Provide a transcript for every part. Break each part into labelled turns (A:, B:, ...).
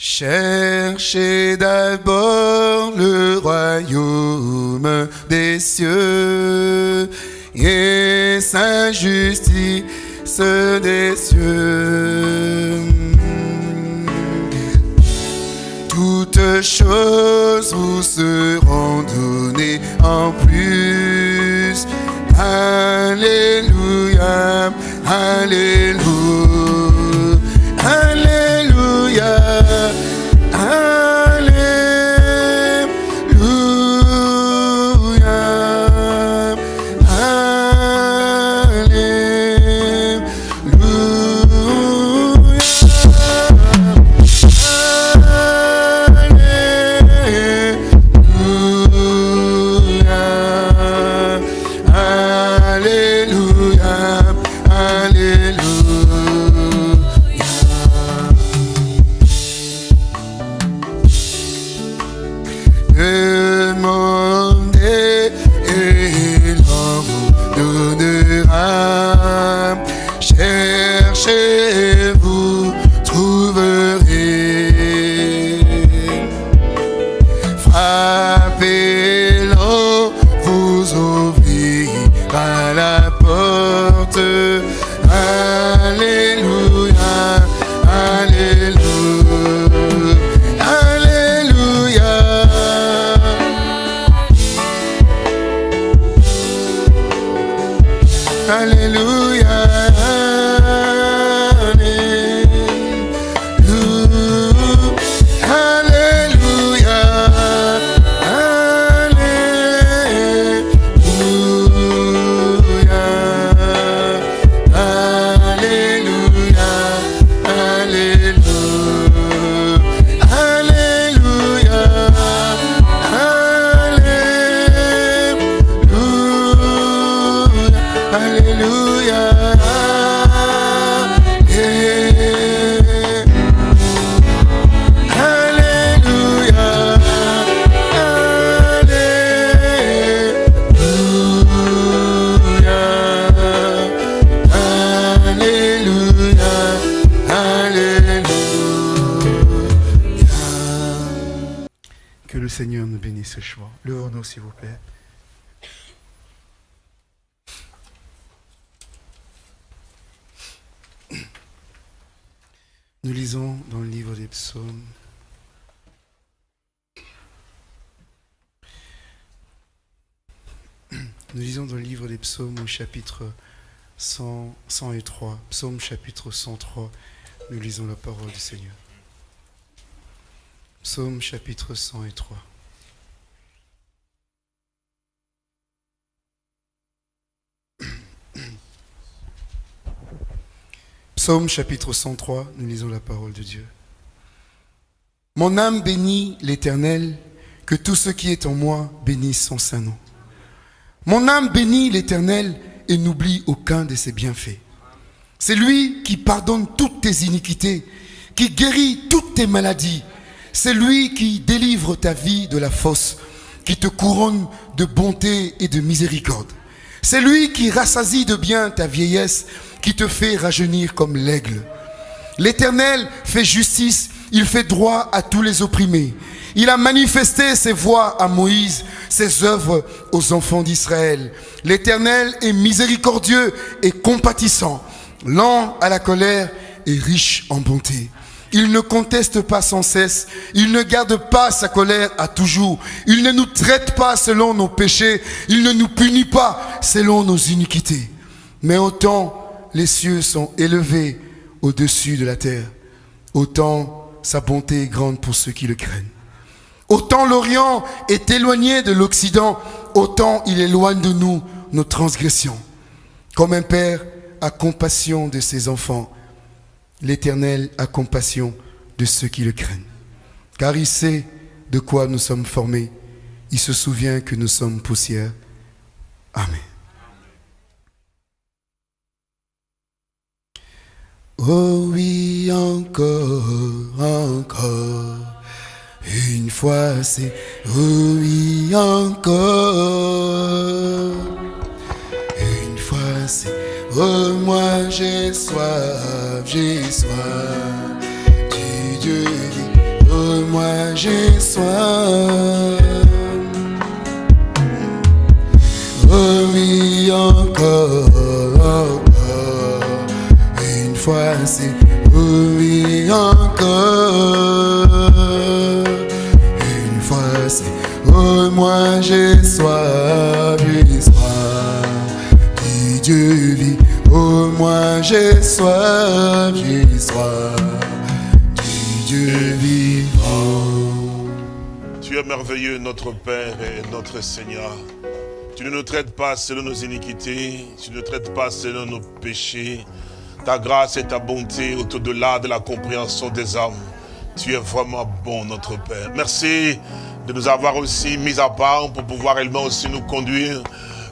A: Cherchez d'abord le royaume des cieux et sa justice des cieux. Toutes choses vous seront données en plus. Alléluia, Alléluia, s'il vous plaît. Nous lisons dans le livre des psaumes. Nous lisons dans le livre des psaumes au chapitre 100, 103, psaume chapitre 103, nous lisons la parole du Seigneur. Psaume chapitre 103. Psaume chapitre 103, nous lisons la parole de Dieu. Mon âme bénit l'Éternel, que tout ce qui est en moi bénisse son saint nom. Mon âme bénit l'Éternel et n'oublie aucun de ses bienfaits. C'est lui qui pardonne toutes tes iniquités, qui guérit toutes tes maladies. C'est lui qui délivre ta vie de la fosse, qui te couronne de bonté et de miséricorde. C'est lui qui rassasie de bien ta vieillesse, qui te fait rajeunir comme l'aigle. L'Éternel fait justice, il fait droit à tous les opprimés. Il a manifesté ses voies à Moïse, ses œuvres aux enfants d'Israël. L'Éternel est miséricordieux et compatissant, lent à la colère et riche en bonté. Il ne conteste pas sans cesse, il ne garde pas sa colère à toujours, il ne nous traite pas selon nos péchés, il ne nous punit pas selon nos iniquités. Mais autant les cieux sont élevés au-dessus de la terre, autant sa bonté est grande pour ceux qui le craignent. Autant l'Orient est éloigné de l'Occident, autant il éloigne de nous nos transgressions. Comme un père a compassion de ses enfants, l'Éternel a compassion de ceux qui le craignent. Car il sait de quoi nous sommes formés. Il se souvient que nous sommes poussière. Amen. Oh oui, encore, encore. Une fois c'est oui encore. Une fois c'est oh moi j'ai soif, j'ai soif du Dieu moi j'ai soif. Oh oui, encore, une fois c'est oh oui, encore, une fois c'est oh moi j'ai soif, j'ai soif, dit Dieu vit, oh moi j'ai soif, j'ai soif, Dieu vivant.
B: Tu es merveilleux, notre Père et notre Seigneur. Tu ne nous traites pas selon nos iniquités, tu ne nous traites pas selon nos péchés. Ta grâce et ta bonté au-delà de la compréhension des hommes. Tu es vraiment bon, notre Père. Merci de nous avoir aussi mis à part pour pouvoir réellement aussi nous conduire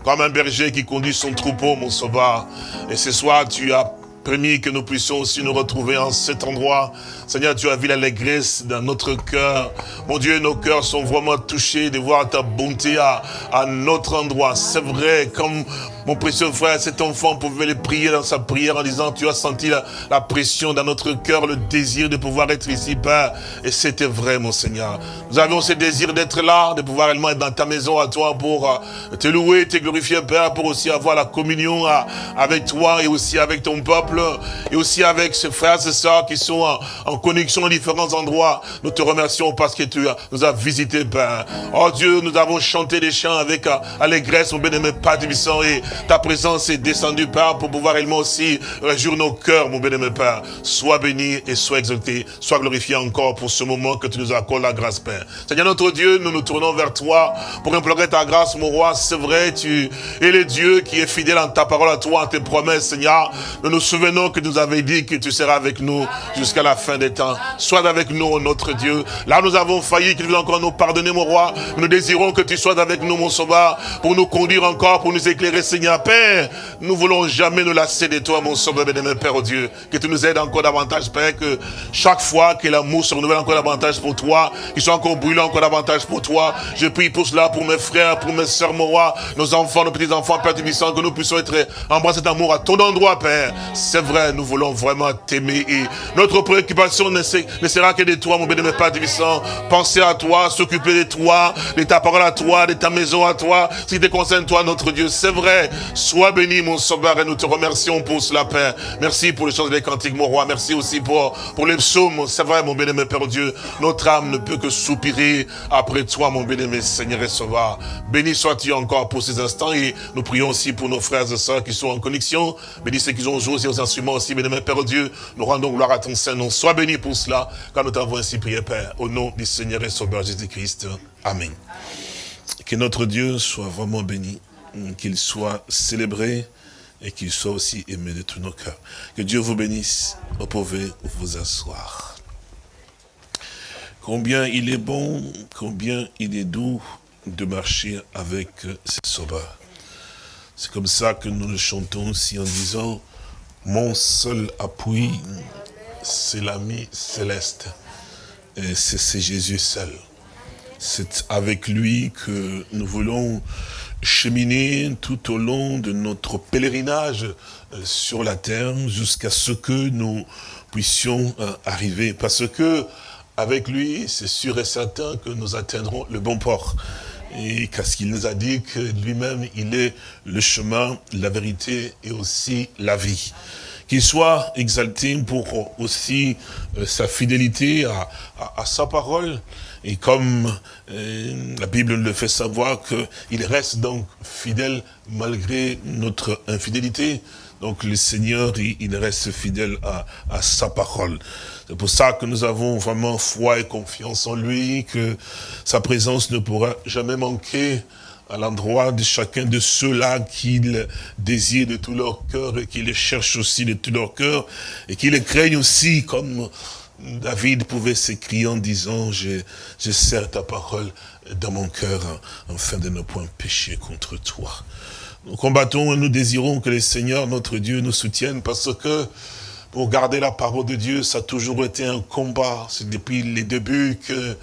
B: comme un berger qui conduit son troupeau, mon sauveur. Et ce soir, tu as permis que nous puissions aussi nous retrouver en cet endroit. Seigneur, tu as vu l'allégresse dans notre cœur. Mon Dieu, nos cœurs sont vraiment touchés de voir ta bonté à, à notre endroit. C'est vrai, comme mon précieux frère, cet enfant pouvait le prier dans sa prière en disant, tu as senti la, pression dans notre cœur, le désir de pouvoir être ici, Père. Et c'était vrai, mon Seigneur. Nous avions ce désir d'être là, de pouvoir réellement être dans ta maison à toi pour euh, te louer, te glorifier, Père, pour aussi avoir la communion euh, avec toi et aussi avec ton peuple et aussi avec ces frères et sœurs qui sont en, en connexion à différents endroits. Nous te remercions parce que tu nous as visité, Père. Oh Dieu, nous avons chanté des chants avec euh, allégresse, mon bien-aimé Père Tibissant, et ta présence est descendue, Père, pour pouvoir réellement aussi réjouir nos cœurs, mon bien-aimé Père. Sois béni et sois exalté, sois glorifié encore pour ce moment que tu nous accordes la grâce, Père. Seigneur notre Dieu, nous nous tournons vers toi pour implorer ta grâce, mon roi. C'est vrai, tu es le Dieu qui est fidèle en ta parole à toi, en tes promesses, Seigneur. Nous nous souvenons que tu nous avais dit que tu seras avec nous jusqu'à la fin des temps. Sois avec nous, notre Dieu. Là, nous avons failli, que tu veux encore nous pardonner, mon roi. Nous désirons que tu sois avec nous, mon sauveur, pour nous conduire encore, pour nous éclairer, Seigneur. Père, nous voulons jamais nous lasser de toi, mon sauveur, bien-aimé Père, oh Dieu. Que tu nous aides encore davantage, Père, que chaque fois que l'amour se renouvelle encore davantage pour toi, qu'il soit encore brûlant encore davantage pour toi. Je prie pour cela, pour mes frères, pour mes soeurs, mon roi, nos enfants, nos petits-enfants, Père Tubissant, que nous puissions être embrasser cet amour à ton endroit, Père. C'est vrai, nous voulons vraiment t'aimer et notre préoccupation ne, se- ne sera que de toi, mon bien-aimé Père Tubissant. Penser à toi, s'occuper de toi, de ta parole à toi, de ta maison à toi, ce qui te concerne, toi, notre Dieu. C'est vrai. Sois béni, mon sauveur, et nous te remercions pour cela, Père. Merci pour les choses des cantiques, mon roi. Merci aussi pour, pour les psaumes. C'est vrai, mon bien-aimé Père Dieu. Notre âme ne peut que soupirer après toi, mon bien-aimé Seigneur et Sauveur. Béni sois-tu encore pour ces instants et nous prions aussi pour nos frères et sœurs qui sont en connexion. Béni ceux qui ont joué aussi aux instruments aussi, bien-aimé Père Dieu. Nous rendons gloire à ton Saint-Nom. Sois béni pour cela, car nous t'avons ainsi prié, Père, au nom du Seigneur et Sauveur Jésus-Christ. Amen. Que notre Dieu soit vraiment béni, qu'il soit célébré et qu'il soit aussi aimé de tous nos cœurs. Que Dieu vous bénisse. Vous pouvez vous asseoir. Combien il est bon, combien il est doux de marcher avec ses sauveurs. C'est comme ça que nous le chantons aussi en disant, mon seul appui, c'est l'ami céleste. Et c'est c'est Jésus seul. C'est avec lui que nous voulons cheminer tout au long de notre pèlerinage euh, sur la terre jusqu'à ce que nous puissions euh, arriver. Parce que avec lui, c'est sûr et certain que nous atteindrons le bon port. Et parce qu'il nous a dit que lui-même, il est le chemin, la vérité et aussi la vie qu'il soit exalté pour aussi euh, sa fidélité à sa parole. Et comme euh, la Bible le fait savoir qu'il reste donc fidèle malgré notre infidélité. Donc le Seigneur, il, il reste fidèle à, à sa parole. C'est pour ça que nous avons vraiment foi et confiance en lui, que sa présence ne pourra jamais manquer à l'endroit de chacun de ceux-là qui le désirent de tout leur cœur et qui le cherchent aussi de tout leur cœur et qui le craignent aussi comme David pouvait s'écrier en disant, je, serre ta parole dans mon cœur afin de ne point pécher contre toi. Nous combattons et nous désirons que le Seigneur, notre Dieu, nous soutienne parce que pour garder la parole de Dieu, ça a toujours été un combat. C'est depuis les débuts que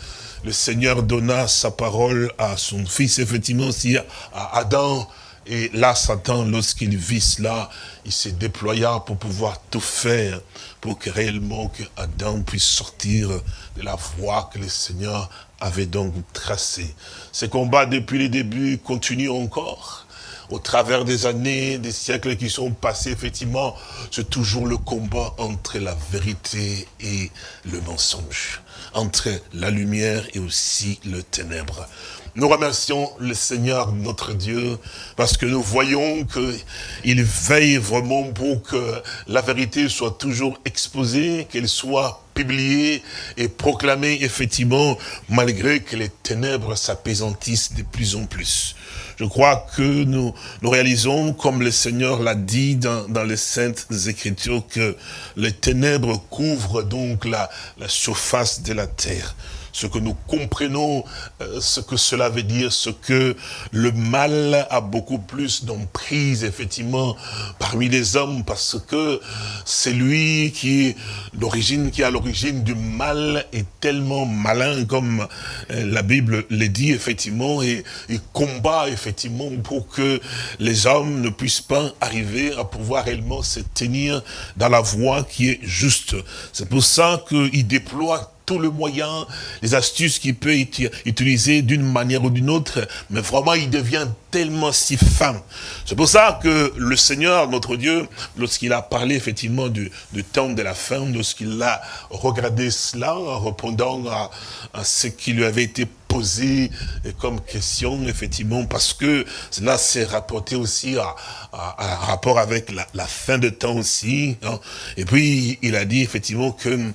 B: le Seigneur donna sa parole à son fils, effectivement, aussi à Adam. Et là, Satan, lorsqu'il vit cela, il s'est déploya pour pouvoir tout faire pour que réellement Adam puisse sortir de la voie que le Seigneur avait donc tracée. Ces combats depuis le début continuent encore. Au travers des années, des siècles qui sont passés, effectivement, c'est toujours le combat entre la vérité et le mensonge, entre la lumière et aussi le ténèbre. Nous remercions le Seigneur, notre Dieu, parce que nous voyons qu'il veille vraiment pour que la vérité soit toujours exposée, qu'elle soit publiée et proclamée, effectivement, malgré que les ténèbres s'apaisantissent de plus en plus. Je crois que nous, réalisons, comme le Seigneur l'a dit dans, les Saintes Écritures, que les ténèbres couvrent donc la surface de la terre ce que nous comprenons, euh, ce que cela veut dire, ce que le mal a beaucoup plus d'emprise, effectivement, parmi les hommes, parce que c'est lui qui est l'origine, qui a l'origine du mal, est tellement malin, comme euh, la Bible le dit, effectivement, et, et combat, effectivement, pour que les hommes ne puissent pas arriver à pouvoir réellement se tenir dans la voie qui est juste. C'est pour ça qu'il déploie tout le moyen, les astuces qu'il peut utiliser d'une manière ou d'une autre, mais vraiment il devient tellement si fin. C'est pour ça que le Seigneur, notre Dieu, lorsqu'il a parlé effectivement du, temps de la fin, lorsqu'il a regardé cela en répondant à ce qui lui avait été posé comme question, effectivement, parce que cela s'est rapporté aussi à, à, rapport avec la, fin de temps aussi. Hein. Et puis, il a dit effectivement que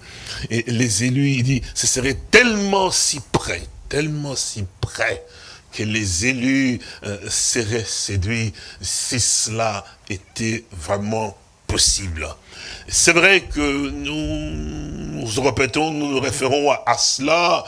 B: les élus, il dit, ce serait tellement si près, tellement si près, que les élus euh, seraient séduits si cela était vraiment possible. C'est vrai que nous, nous répétons, nous nous référons à, cela,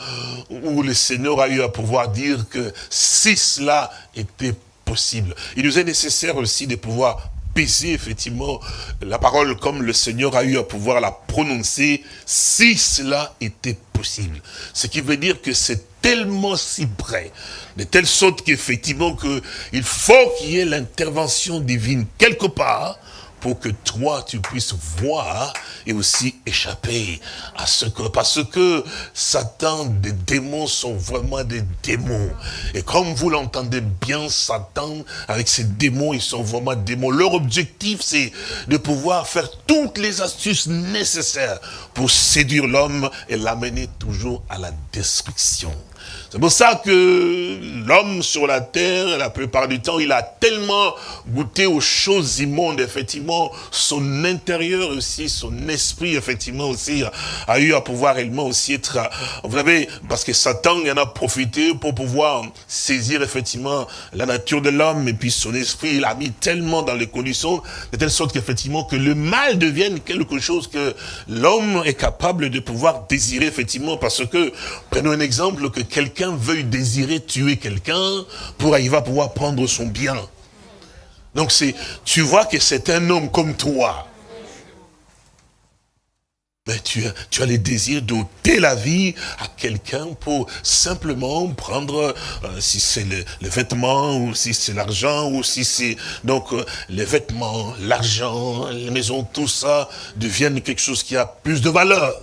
B: où le Seigneur a eu à pouvoir dire que si cela était possible, il nous est nécessaire aussi de pouvoir peser effectivement la parole comme le Seigneur a eu à pouvoir la prononcer, si cela était possible. Ce qui veut dire que c'est tellement si près, de telle sorte qu'effectivement que il faut qu'il y ait l'intervention divine quelque part, pour que toi, tu puisses voir et aussi échapper à ce que... Parce que Satan, des démons sont vraiment des démons. Et comme vous l'entendez bien, Satan, avec ses démons, ils sont vraiment démons. Leur objectif, c'est de pouvoir faire toutes les astuces nécessaires pour séduire l'homme et l'amener toujours à la destruction. C'est pour ça que l'homme sur la terre, la plupart du temps, il a tellement goûté aux choses immondes, effectivement, son intérieur aussi, son esprit, effectivement, aussi, a, eu à pouvoir réellement aussi être, vous savez, parce que Satan en a profité pour pouvoir saisir, effectivement, la nature de l'homme, et puis son esprit, il a mis tellement dans les conditions, de telle sorte qu'effectivement, que le mal devienne quelque chose que l'homme est capable de pouvoir désirer, effectivement, parce que, prenons un exemple, que quelqu'un veuille désirer tuer quelqu'un pour il va pouvoir prendre son bien. Donc c'est, tu vois que c'est un homme comme toi. Mais tu as, tu as le désir d'ôter la vie à quelqu'un pour simplement prendre, euh, si c'est le, vêtement, ou si c'est l'argent, ou si c'est... Donc, euh, les vêtements, l'argent, les maisons, tout ça deviennent quelque chose qui a plus de valeur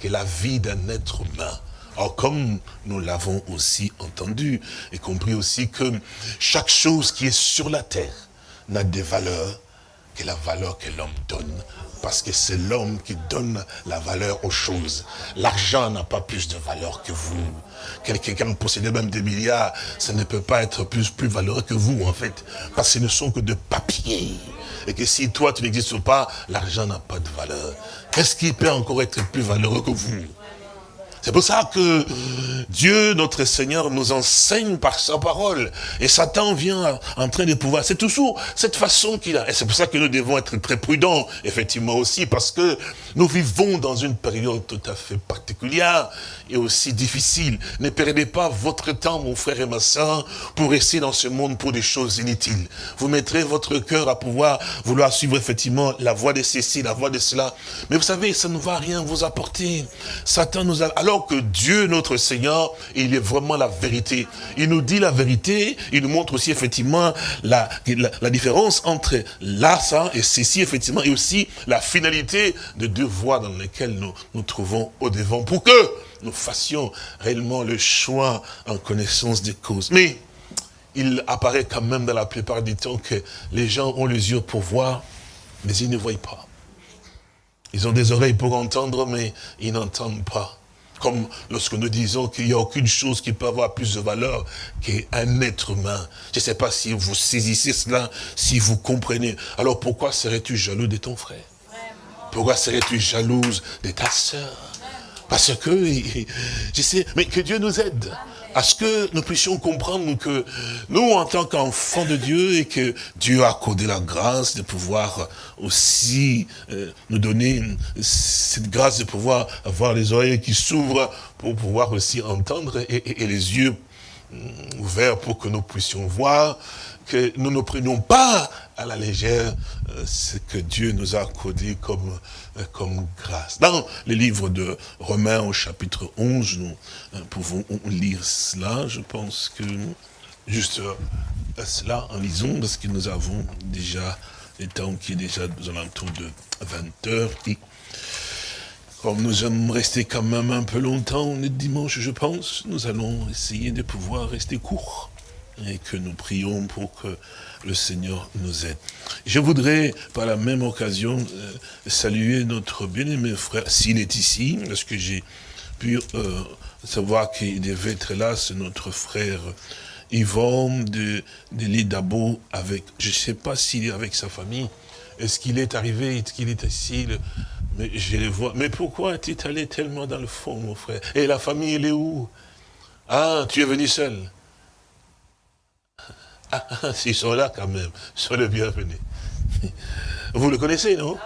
B: que la vie d'un être humain. Or, comme nous l'avons aussi entendu et compris aussi que chaque chose qui est sur la terre n'a de valeur que la valeur que l'homme donne. Parce que c'est l'homme qui donne la valeur aux choses. L'argent n'a pas plus de valeur que vous. Quelqu'un possédait même des milliards, ça ne peut pas être plus, plus valeureux que vous, en fait. Parce que ce ne sont que de papier. Et que si toi, tu n'existes pas, l'argent n'a pas de valeur. Qu'est-ce qui peut encore être plus valeureux que vous? C'est pour ça que Dieu, notre Seigneur, nous enseigne par sa parole. Et Satan vient en train de pouvoir. C'est toujours cette façon qu'il a. Et c'est pour ça que nous devons être très prudents, effectivement aussi, parce que nous vivons dans une période tout à fait particulière et aussi difficile. Ne perdez pas votre temps, mon frère et ma soeur, pour rester dans ce monde pour des choses inutiles. Vous mettrez votre cœur à pouvoir vouloir suivre effectivement la voie de ceci, la voie de cela. Mais vous savez, ça ne va rien vous apporter. Satan nous a que Dieu, notre Seigneur, il est vraiment la vérité. Il nous dit la vérité, il nous montre aussi effectivement la, la, différence entre là, ça, et ceci, effectivement, et aussi la finalité de deux voies dans lesquelles nous nous trouvons au devant, pour que nous fassions réellement le choix en connaissance des causes. Mais il apparaît quand même dans la plupart du temps que les gens ont les yeux pour voir, mais ils ne voient pas. Ils ont des oreilles pour entendre, mais ils n'entendent pas. Comme lorsque nous disons qu'il n'y a aucune chose qui peut avoir plus de valeur qu'un être humain. Je ne sais pas si vous saisissez cela, si vous comprenez. Alors pourquoi serais-tu jaloux de ton frère? Pourquoi serais-tu jalouse de ta sœur? Parce que, je sais, mais que Dieu nous aide à ce que nous puissions comprendre que nous, en tant qu'enfants de Dieu, et que Dieu a accordé la grâce de pouvoir aussi euh, nous donner cette grâce de pouvoir avoir les oreilles qui s'ouvrent pour pouvoir aussi entendre et, les yeux mm, ouverts pour que nous puissions voir, que nous ne prenions pas à la légère euh, ce que Dieu nous a accordé comme, euh, comme grâce. Dans le livre de Romains au chapitre 11, nous euh, pouvons lire cela. Je pense que juste cela en lisant, parce que nous avons déjà le temps qui est déjà aux alentours de 20 heures. Et comme nous allons rester quand même un peu longtemps, le dimanche, je pense, nous allons essayer de pouvoir rester courts et que nous prions pour que le Seigneur nous aide. Je voudrais, par la même occasion, euh, saluer notre bien-aimé frère, s'il est ici, parce que j'ai pu euh, savoir qu'il devait être là, c'est notre frère Yvon de, de l'Idabo, avec, je ne sais pas s'il est avec sa famille, est-ce qu'il est arrivé, est-ce qu'il est ici mais je les vois. Mais pourquoi tu es allé tellement dans le fond, mon frère? Et la famille, elle est où? Ah, tu es venu seul ah, ils sont là quand même, sont les bienvenus. Vous le connaissez, non?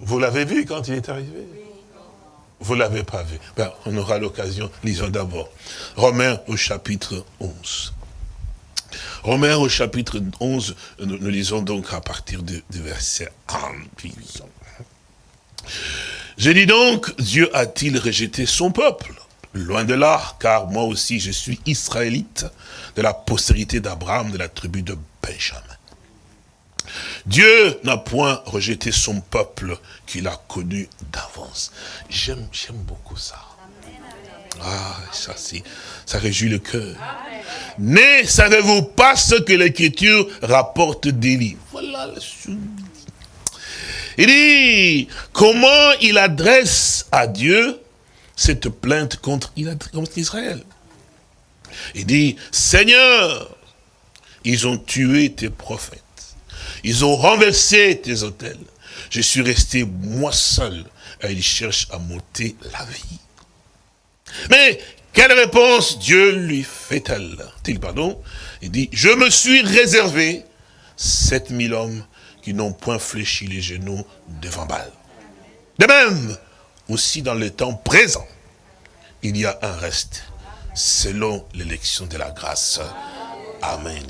B: Vous l'avez vu quand il est arrivé? Vous ne l'avez pas vu. Ben, on aura l'occasion, lisons d'abord. Romains au chapitre 11. Romains au chapitre 11, nous, lisons donc à partir du, verset 1. Je dis donc, Dieu a-t-il rejeté son peuple? Loin de là, car moi aussi je suis israélite de la postérité d'Abraham, de la tribu de Benjamin. Dieu n'a point rejeté son peuple qu'il a connu d'avance. J'aime beaucoup ça. Ah, ça, ça réjouit le cœur. Mais savez-vous pas ce que l'Écriture rapporte d'Élie? Voilà le Il dit, comment il adresse à Dieu cette plainte contre, Israël. Il dit, Seigneur, ils ont tué tes prophètes. Ils ont renversé tes hôtels. Je suis resté moi seul et ils cherchent à m'ôter la vie. Mais quelle réponse Dieu lui fait-elle? Il Il dit, je me suis réservé 7000 hommes qui n'ont point fléchi les genoux devant Baal. De même, aussi dans le temps présent, il y a un reste, selon l'élection de la grâce. Amen.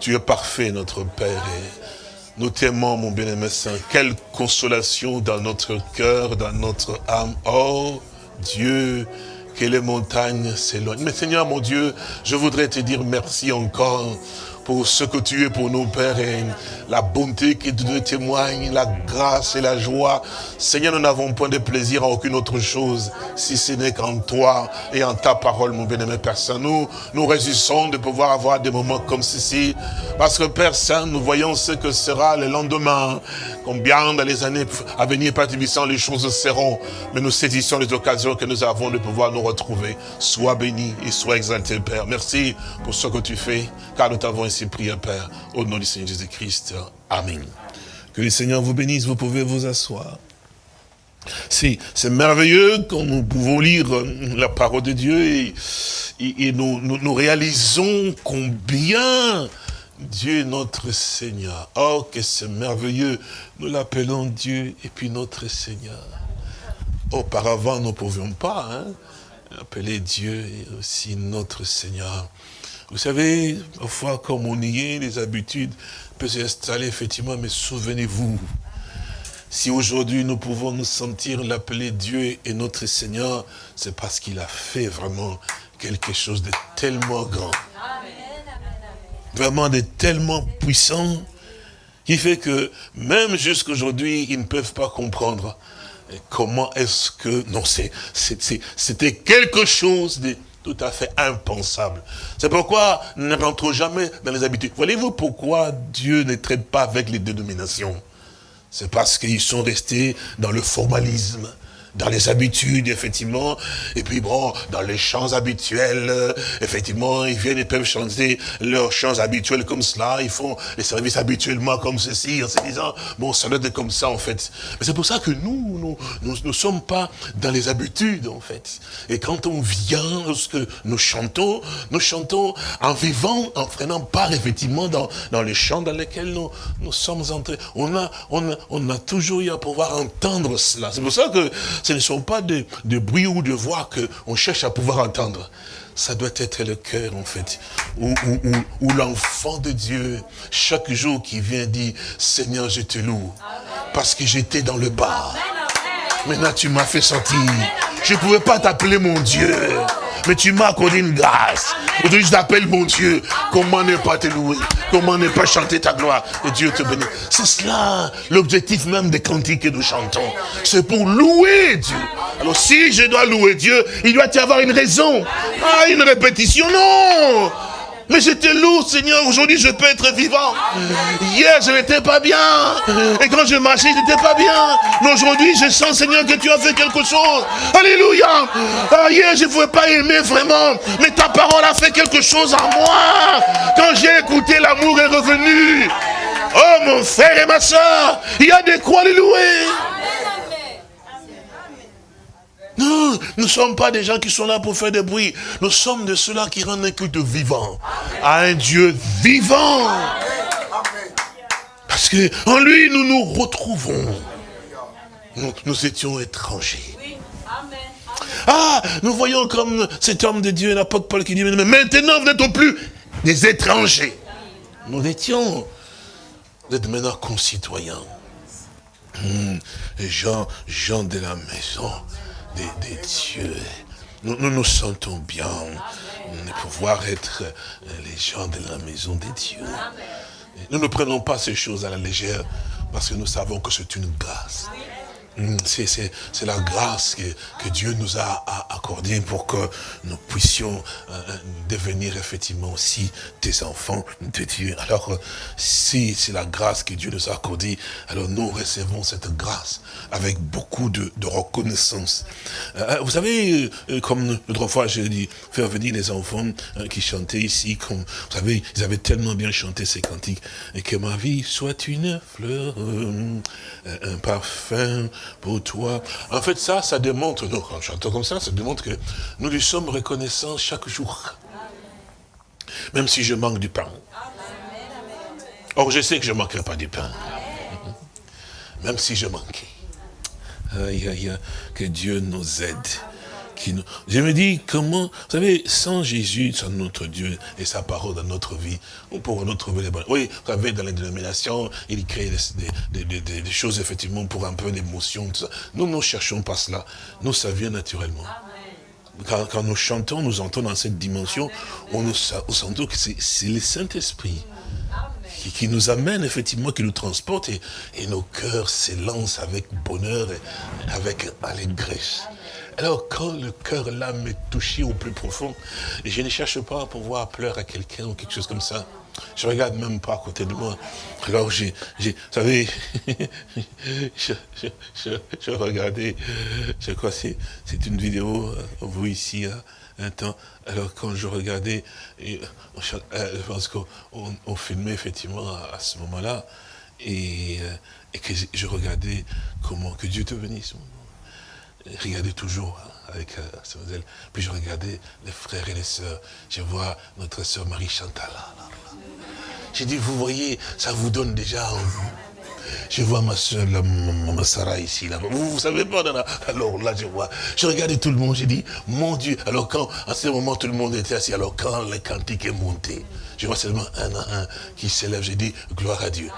B: Tu es parfait, notre Père, et nous t'aimons, mon bien-aimé Saint. Quelle consolation dans notre cœur, dans notre âme. Oh, Dieu, que les montagnes s'éloignent. Mais Seigneur, mon Dieu, je voudrais te dire merci encore pour ce que tu es pour nous, Père, et la bonté qui te témoigne, la grâce et la joie. Seigneur, nous n'avons point de plaisir à aucune autre chose, si ce n'est qu'en toi et en ta parole, mon bien-aimé Père Saint. Nous, nous résistons de pouvoir avoir des moments comme ceci, parce que Père Saint, nous voyons ce que sera le lendemain, combien dans les années à venir, Père Tibissant, les choses seront, mais nous saisissons les occasions que nous avons de pouvoir nous retrouver. Sois béni et sois exalté, Père. Merci pour ce que tu fais, car nous t'avons ainsi prié, Père, au nom du Seigneur Jésus-Christ. Amen. Que le Seigneur vous bénisse, vous pouvez vous asseoir. C'est merveilleux quand nous pouvons lire la parole de Dieu et, et, nous, nous, réalisons combien Dieu est notre Seigneur. Oh, que c'est merveilleux. Nous l'appelons Dieu et puis notre Seigneur. Auparavant, nous ne pouvions pas hein, appeler Dieu et aussi notre Seigneur. Vous savez, parfois, comme on y est, les habitudes peuvent s'installer, effectivement, mais souvenez-vous, Si aujourd'hui nous pouvons nous sentir l'appeler Dieu et notre Seigneur, c'est parce qu'il a fait vraiment quelque chose de tellement grand. Vraiment de tellement puissant, qui fait que même jusqu'aujourd'hui, ils ne peuvent pas comprendre comment est-ce que... Non, c'était quelque chose de tout à fait impensable. C'est pourquoi ne rentrons jamais dans les habitudes. Voyez-vous pourquoi Dieu ne traite pas avec les dénominations C'est parce qu'ils sont restés dans le formalisme dans les habitudes, effectivement, et puis bon, dans les chants habituels, effectivement, ils viennent et peuvent chanter leurs chants habituels comme cela, ils font les services habituellement comme ceci, en se disant, bon, ça doit être comme ça, en fait. Mais c'est pour ça que nous, nous ne sommes pas dans les habitudes, en fait. Et quand on vient, lorsque nous chantons, nous chantons en vivant, en prenant part, effectivement, dans, dans les chants dans lesquels nous, nous sommes entrés. On a, on, a, on a toujours eu à pouvoir entendre cela. C'est pour ça que ce ne sont pas de, de bruit ou de voix qu'on cherche à pouvoir entendre. Ça doit être le cœur, en fait, où, où, l'enfant de Dieu, chaque jour qui vient, dit, Seigneur, je te loue, parce que j'étais dans le bas. Maintenant, tu m'as fait sortir. Je ne pouvais pas t'appeler mon Dieu. Mais tu m'as accordé une grâce. Aujourd'hui, je t'appelle mon Dieu. Comment ne pas te louer? Comment ne pas chanter ta gloire? Et Dieu te bénisse. C'est cela, l'objectif même des cantiques que nous chantons. C'est pour louer Dieu. Alors si je dois louer Dieu, il doit y avoir une raison. Ah, une répétition, non mais j'étais lourd, Seigneur. Aujourd'hui, je peux être vivant. Hier, je n'étais pas bien. Et quand je marchais, je n'étais pas bien. Mais aujourd'hui, je sens, Seigneur, que tu as fait quelque chose. Alléluia. Ah, hier, je ne pouvais pas aimer vraiment. Mais ta parole a fait quelque chose en moi. Quand j'ai écouté, l'amour est revenu. Oh, mon frère et ma soeur, il y a de quoi les louer. Non, nous ne sommes pas des gens qui sont là pour faire des bruits. Nous sommes de ceux-là qui rendent un culte vivant à un Dieu vivant. Parce que en lui, nous nous retrouvons. Nous, étions étrangers. Ah, nous voyons comme cet homme de Dieu, l'apôtre Paul qui dit, mais maintenant vous n'êtes plus des étrangers. Nous étions, vous êtes maintenant concitoyens. Hmm, gens, gens de la maison des, dieux. Nous, nous, sentons bien de pouvoir être les gens de la maison des dieux. Nous ne prenons pas ces choses à la légère parce que nous savons que c'est une grâce. Mm, c'est la grâce que, Dieu nous a accordée pour que nous puissions euh, euh, devenir effectivement aussi des enfants de Dieu. Alors, si c'est la grâce que Dieu nous a accordée, alors nous recevons cette grâce avec beaucoup de, reconnaissance. Euh, vous savez, comme l'autre fois, j'ai dit, faire venir les enfants qui chantaient ici, comme, vous savez, ils avaient tellement bien chanté ces cantiques, et que ma vie soit une fleur, un parfum, pour toi. En fait, ça, ça démontre, donc, quand chantons comme ça, ça démontre que nous lui sommes reconnaissants chaque jour. Même si je manque du pain. Or, je sais que je ne manquerai pas du pain. Même si je manquais. que Dieu nous aide. Je me dis, comment, vous savez, sans Jésus, sans notre Dieu et sa parole dans notre vie, on pourrait nous trouver les bonnes. Oui, vous savez, dans les dénominations, il crée des, choses, effectivement, pour un peu d'émotion, tout ça. Nous, nous ne cherchons pas cela. Nous, ça vient naturellement. Quand, nous chantons, nous entrons dans cette dimension, on nous sent que c'est le Saint-Esprit qui, nous amène, effectivement, qui nous transporte, et, et nos cœurs s'élancent avec bonheur et avec allégresse. Alors quand le cœur, l'âme est touché au plus profond, je ne cherche pas à pouvoir pleurer à quelqu'un ou quelque chose comme ça. Je regarde même pas à côté de moi. Alors j'ai, vous savez, je, regardais, je crois que c'est une vidéo, euh, vous ici, hein, un temps. Alors quand je regardais, euh, je pense qu'on filmait effectivement à, ce moment-là, et, euh, et, que je regardais comment, que Dieu te bénisse regardais toujours hein, avec euh, Puis je regardais les frères et les sœurs. Je vois notre sœur Marie Chantal. J'ai dit, vous voyez, ça vous donne déjà envie. Je vois ma soeur, ma, Sarah ici, là. Vous, vous savez pas, alors là, je vois. Je regardais tout le monde, j'ai dit, mon Dieu. Alors quand, à ce moment, tout le monde était assis, alors quand le cantique est monté, je vois seulement un à un qui s'élève, j'ai dit, gloire à Dieu.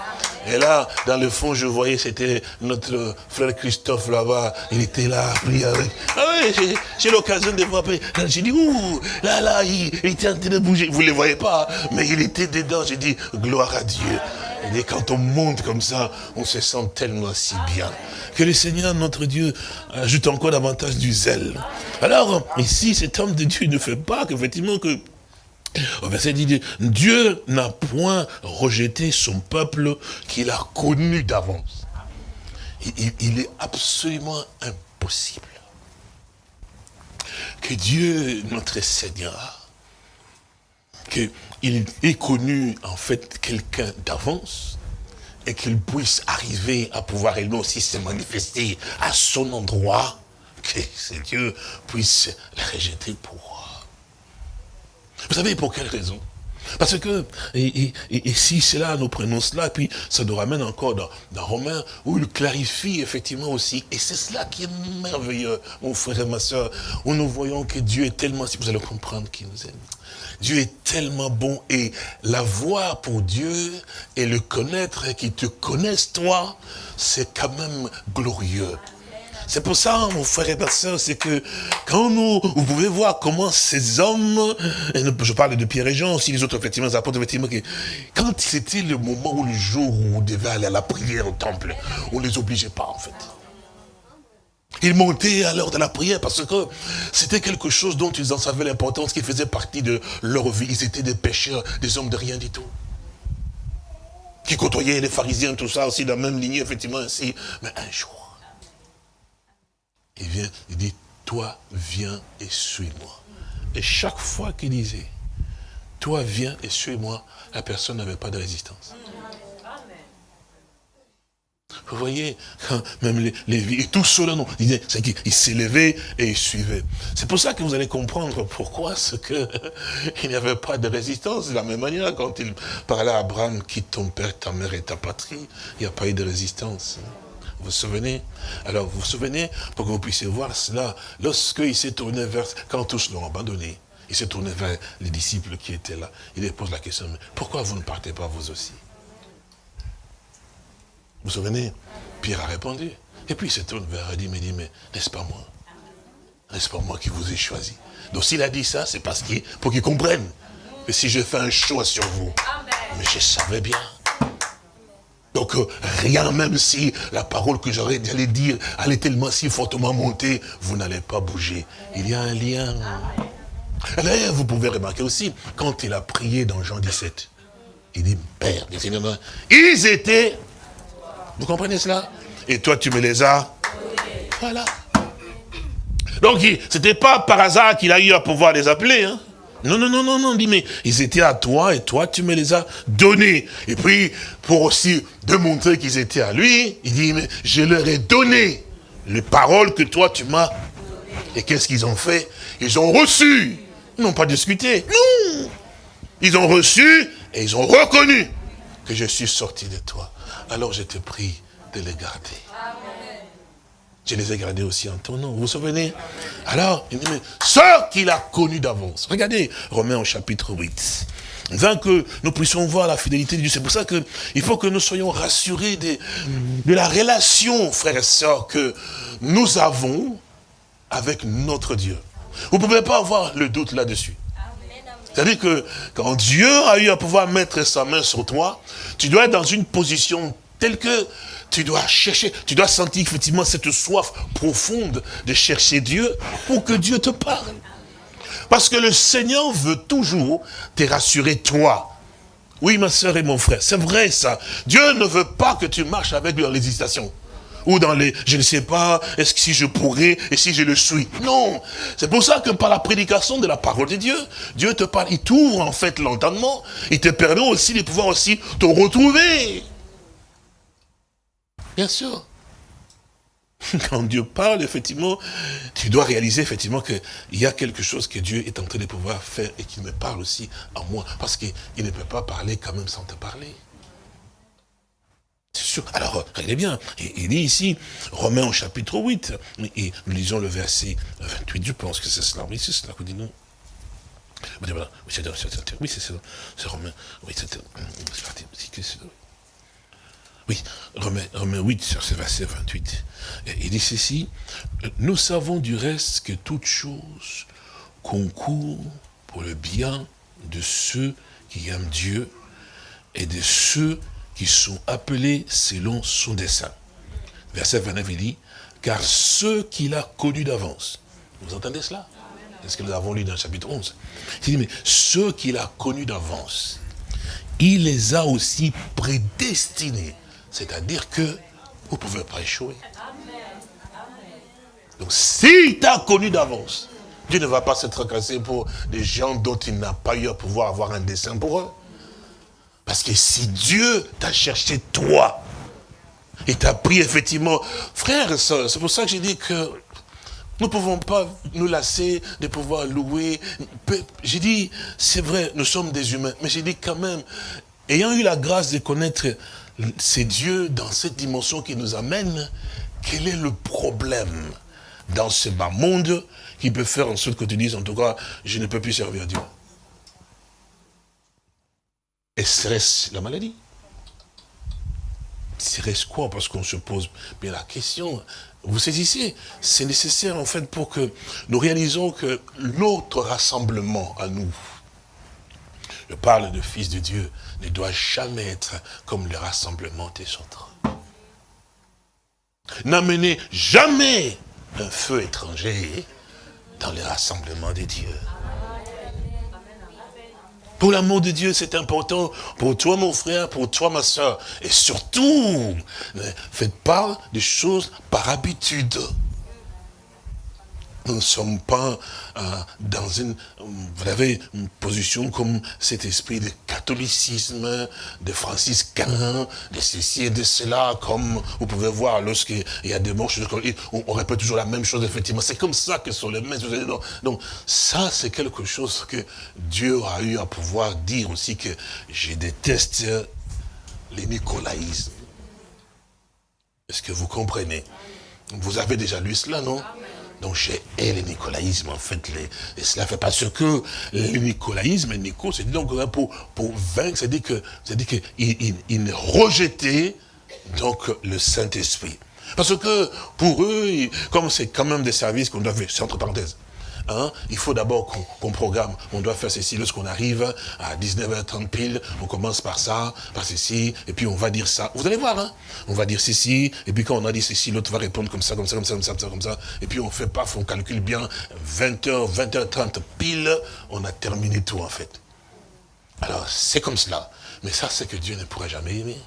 B: Et là, dans le fond, je voyais, c'était notre frère Christophe là-bas, il était là, prier avec. Ah oui, j'ai l'occasion de voir, j'ai dit, ouh, là, là, il, il, était en train de bouger. Vous ne le voyez pas, mais il était dedans, j'ai dit, gloire à Dieu. Et quand on monte comme ça, on se sent tellement si bien. Que le Seigneur, notre Dieu, ajoute encore davantage du zèle. Alors, ici, cet homme de Dieu ne fait pas qu'effectivement que au verset dit, Dieu n'a point rejeté son peuple qu'il a connu d'avance. Il, est absolument impossible que Dieu, notre Seigneur, qu'il ait connu en fait quelqu'un d'avance et qu'il puisse arriver à pouvoir lui aussi se manifester à son endroit, que ce Dieu puisse le rejeter pour vous savez pour quelle raison? Parce que, et, si c'est là, nous prenons cela, puis ça nous ramène encore dans, Romains, où il clarifie effectivement aussi, et c'est cela qui est merveilleux, mon frère et ma soeur, où nous voyons que Dieu est tellement, si vous allez comprendre qu'il nous aime, Dieu est tellement bon, et la voix pour Dieu, et le connaître, et qu'il te connaisse toi, c'est quand même glorieux. C'est pour ça, mon frère et ma soeur, c'est que quand nous, vous pouvez voir comment ces hommes, je parle de Pierre et Jean, aussi les autres, effectivement, les apôtres, effectivement, quand c'était le moment ou le jour où on devait aller à la prière au temple, on ne les obligeait pas, en fait. Ils montaient à l'heure de la prière parce que c'était quelque chose dont ils en savaient l'importance, qui faisait partie de leur vie. Ils étaient des pécheurs, des hommes de rien du tout. Qui côtoyaient les pharisiens, tout ça aussi, dans la même lignée, effectivement, ainsi. Mais un jour, il vient, il dit, toi viens et suis-moi. Et chaque fois qu'il disait, toi viens et suis-moi, la personne n'avait pas de résistance. Vous voyez, même les, les et tout cela, non, il, il s'élevait et il suivait. C'est pour ça que vous allez comprendre pourquoi ce que il n'y avait pas de résistance. De la même manière, quand il parlait à Abraham, quitte ton père, ta mère et ta patrie, il n'y a pas eu de résistance. Vous vous souvenez? Alors, vous vous souvenez, pour que vous puissiez voir cela, lorsqu'il s'est tourné vers, quand tous l'ont abandonné, il s'est tourné vers les disciples qui étaient là. Il leur pose la question, mais pourquoi vous ne partez pas vous aussi? Vous vous souvenez? Pierre a répondu. Et puis il se tourne vers et dit, mais dit, mais n'est-ce pas moi? N'est-ce pas moi qui vous ai choisi? Donc s'il a dit ça, c'est parce qu'il, pour qu'il comprenne. que si je fais un choix sur vous, mais je savais bien. Donc euh, rien, même si la parole que j'aurais allé dire allait tellement si fortement monter, vous n'allez pas bouger. Il y a un lien. D'ailleurs, vous pouvez remarquer aussi, quand il a prié dans Jean 17, il dit, Père, ils étaient, vous comprenez cela? Et toi, tu me les as Voilà. Donc, ce n'était pas par hasard qu'il a eu à pouvoir les appeler. Hein. Non, non, non, non, non, dit, mais ils étaient à toi et toi, tu me les as donnés. Et puis, pour aussi démontrer qu'ils étaient à lui, il dit, mais je leur ai donné les paroles que toi, tu m'as. Et qu'est-ce qu'ils ont fait? Ils ont reçu. Ils n'ont pas discuté. Non Ils ont reçu et ils ont reconnu que je suis sorti de toi. Alors je te prie de les garder. Je les ai gardés aussi en ton nom. Vous vous souvenez? Alors, il dit, mais ce qu'il a connu d'avance. Regardez Romains au chapitre 8. Afin que nous puissions voir la fidélité de Dieu. C'est pour ça qu'il faut que nous soyons rassurés de, de la relation, frères et sœurs, que nous avons avec notre Dieu. Vous ne pouvez pas avoir le doute là-dessus. C'est-à-dire que quand Dieu a eu à pouvoir mettre sa main sur toi, tu dois être dans une position telle que tu dois chercher, tu dois sentir effectivement cette soif profonde de chercher Dieu pour que Dieu te parle. Parce que le Seigneur veut toujours te rassurer toi. Oui, ma soeur et mon frère, c'est vrai ça. Dieu ne veut pas que tu marches avec lui dans l'hésitation. Ou dans les, je ne sais pas, est-ce que si je pourrais, et si je le suis. Non. C'est pour ça que par la prédication de la parole de Dieu, Dieu te parle, il t'ouvre en fait l'entendement, il te permet aussi de pouvoir aussi te retrouver. Bien sûr. Quand Dieu parle, effectivement, tu dois réaliser effectivement qu'il y a quelque chose que Dieu est en train de pouvoir faire et qu'il me parle aussi en moi. Parce qu'il ne peut pas parler quand même sans te parler. C'est sûr. Alors, regardez bien. Il, dit ici, Romains au chapitre 8, et nous lisons le verset 28, je pense que c'est cela. Oui, c'est cela que dit. Oui, c'est ça. C'est Romain. Oui, c'est parti. Oui, Romains 8, sur ce verset 28. Il dit ceci, nous savons du reste que toute chose concourt pour le bien de ceux qui aiment Dieu et de ceux qui sont appelés selon son dessein. Verset 29, il dit, car ceux qu'il a connus d'avance, vous entendez cela? C'est ce que nous avons lu dans le chapitre 11. Il dit, mais ceux qu'il a connus d'avance, il les a aussi prédestinés. C'est-à-dire que vous ne pouvez pas échouer. Donc s'il t'a connu d'avance, Dieu ne va pas se tracasser pour des gens dont il n'a pas eu à pouvoir avoir un dessein pour eux. Parce que si Dieu t'a cherché toi, et t'a pris effectivement, frère c'est pour ça que j'ai dit que nous ne pouvons pas nous lasser de pouvoir louer. J'ai dit, c'est vrai, nous sommes des humains, mais j'ai dit quand même, ayant eu la grâce de connaître ces dieux dans cette dimension qui nous amène, quel est le problème dans ce bas monde qui peut faire en sorte que tu dises, en tout cas, je ne peux plus servir Dieu? Et serait-ce la maladie? Serait-ce quoi? Parce qu'on se pose bien la question. Vous saisissez C'est nécessaire en fait pour que nous réalisons que notre rassemblement à nous, je parle de Fils de Dieu, ne doit jamais être comme le rassemblement des autres. N'amenez jamais un feu étranger dans le rassemblement des dieux. Pour l'amour de Dieu, c'est important. Pour toi, mon frère, pour toi, ma soeur. Et surtout, faites pas des choses par habitude. Nous ne sommes pas euh, dans une, vous avez une position comme cet esprit de catholicisme, de franciscain, de ceci et de cela, comme vous pouvez voir lorsqu'il y a des morts, on répète toujours la même chose, effectivement. C'est comme ça que sont les mêmes. Donc, ça, c'est quelque chose que Dieu a eu à pouvoir dire aussi que je déteste les nicolaïsmes. Est-ce que vous comprenez? Vous avez déjà lu cela, non? Donc j'ai et le nicolaïsme, en fait, les, et cela fait parce que le nicolaïsme, Nico, c'est donc pour, pour vaincre, c'est-à-dire que, c'est-à-dire qu'il il, il rejetait donc le Saint-Esprit. Parce que pour eux, comme c'est quand même des services qu'on doit faire, c'est entre parenthèses, Hein? Il faut d'abord qu'on programme. On doit faire ceci lorsqu'on arrive à 19h30 pile. On commence par ça, par ceci, et puis on va dire ça. Vous allez voir, hein? on va dire ceci, et puis quand on a dit ceci, l'autre va répondre comme ça, comme ça, comme ça, comme ça, comme ça, Et puis on fait paf, on calcule bien. 20h, 20h30 pile, on a terminé tout en fait. Alors c'est comme cela. Mais ça, c'est que Dieu ne pourrait jamais aimer.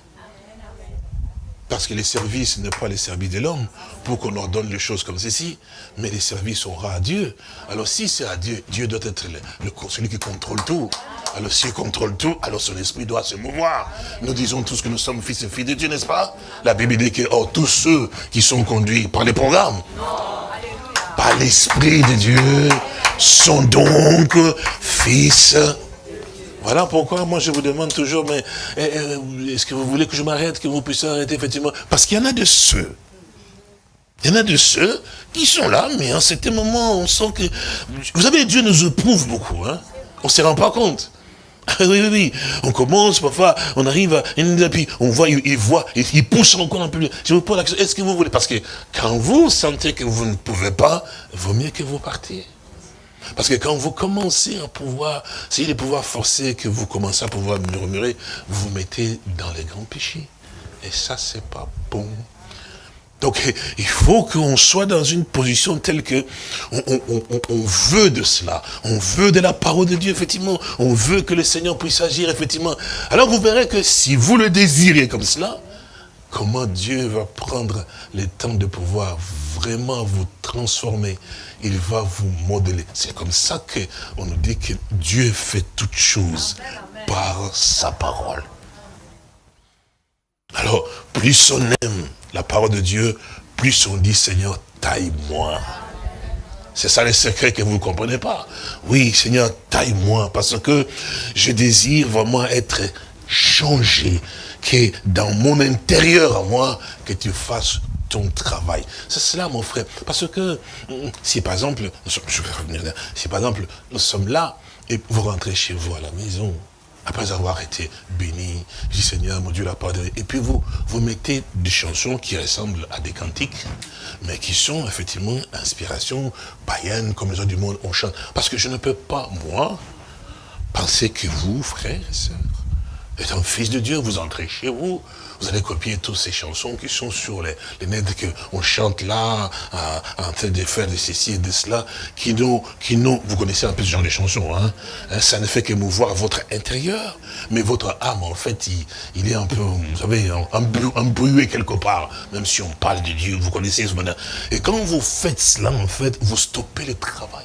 B: Parce que les services n'est pas les services de l'homme, pour qu'on leur donne les choses comme ceci, mais les services sont à Dieu. Alors si c'est à Dieu, Dieu doit être le, celui qui contrôle tout. Alors s'il contrôle tout, alors son esprit doit se mouvoir. Nous disons tous que nous sommes fils et filles de Dieu, n'est-ce pas? La Bible dit que oh, tous ceux qui sont conduits par les programmes, par l'esprit de Dieu, sont donc fils voilà pourquoi moi je vous demande toujours, mais eh, eh, est-ce que vous voulez que je m'arrête, que vous puissiez arrêter effectivement? Parce qu'il y en a de ceux. Il y en a de ceux qui sont là, mais en certain moment, on sent que... Vous savez, Dieu nous éprouve beaucoup, hein On ne se rend pas compte. oui, oui, oui. On commence, parfois, on arrive à... Et puis, on voit, il, voit, il pousse encore un peu. Je vous pose la question, est-ce que vous voulez? Parce que quand vous sentez que vous ne pouvez pas, il vaut mieux que vous partiez. Parce que quand vous commencez à pouvoir, essayer de pouvoir forcer, que vous commencez à pouvoir murmurer, vous vous mettez dans les grands péchés. Et ça, c'est pas bon. Donc, il faut qu'on soit dans une position telle que on, veut de cela. On veut de la parole de Dieu, effectivement. On veut que le Seigneur puisse agir, effectivement. Alors, vous verrez que si vous le désirez comme cela, comment Dieu va prendre le temps de pouvoir vraiment vous transformer il va vous modeler. C'est comme ça qu'on nous dit que Dieu fait toutes choses par sa parole. Alors, plus on aime la parole de Dieu, plus on dit, Seigneur, taille-moi. C'est ça le secret que vous ne comprenez pas. Oui, Seigneur, taille-moi, parce que je désire vraiment être changer, que dans mon intérieur à moi, que tu fasses ton travail. C'est cela, mon frère. Parce que, si par exemple, je vais revenir là, si par exemple, nous sommes là, et vous rentrez chez vous à la maison, après avoir été béni, dis Seigneur, mon Dieu l'a pardonné. Et puis vous, vous mettez des chansons qui ressemblent à des cantiques, mais qui sont effectivement inspiration païenne, comme les autres du monde, on chante. Parce que je ne peux pas, moi, penser que vous, frères et sœurs, un fils de Dieu, vous entrez chez vous, vous allez copier toutes ces chansons qui sont sur les, les net qu'on chante là, en train de faire de ceci et de cela, qui n'ont, qui n'ont, vous connaissez un peu ce genre de chansons, hein, hein ça ne fait qu'émouvoir votre intérieur, mais votre âme, en fait, il, il est un peu, vous savez, embrouillé quelque part, même si on parle de Dieu, vous connaissez ce manière. Et quand vous faites cela, en fait, vous stoppez le travail.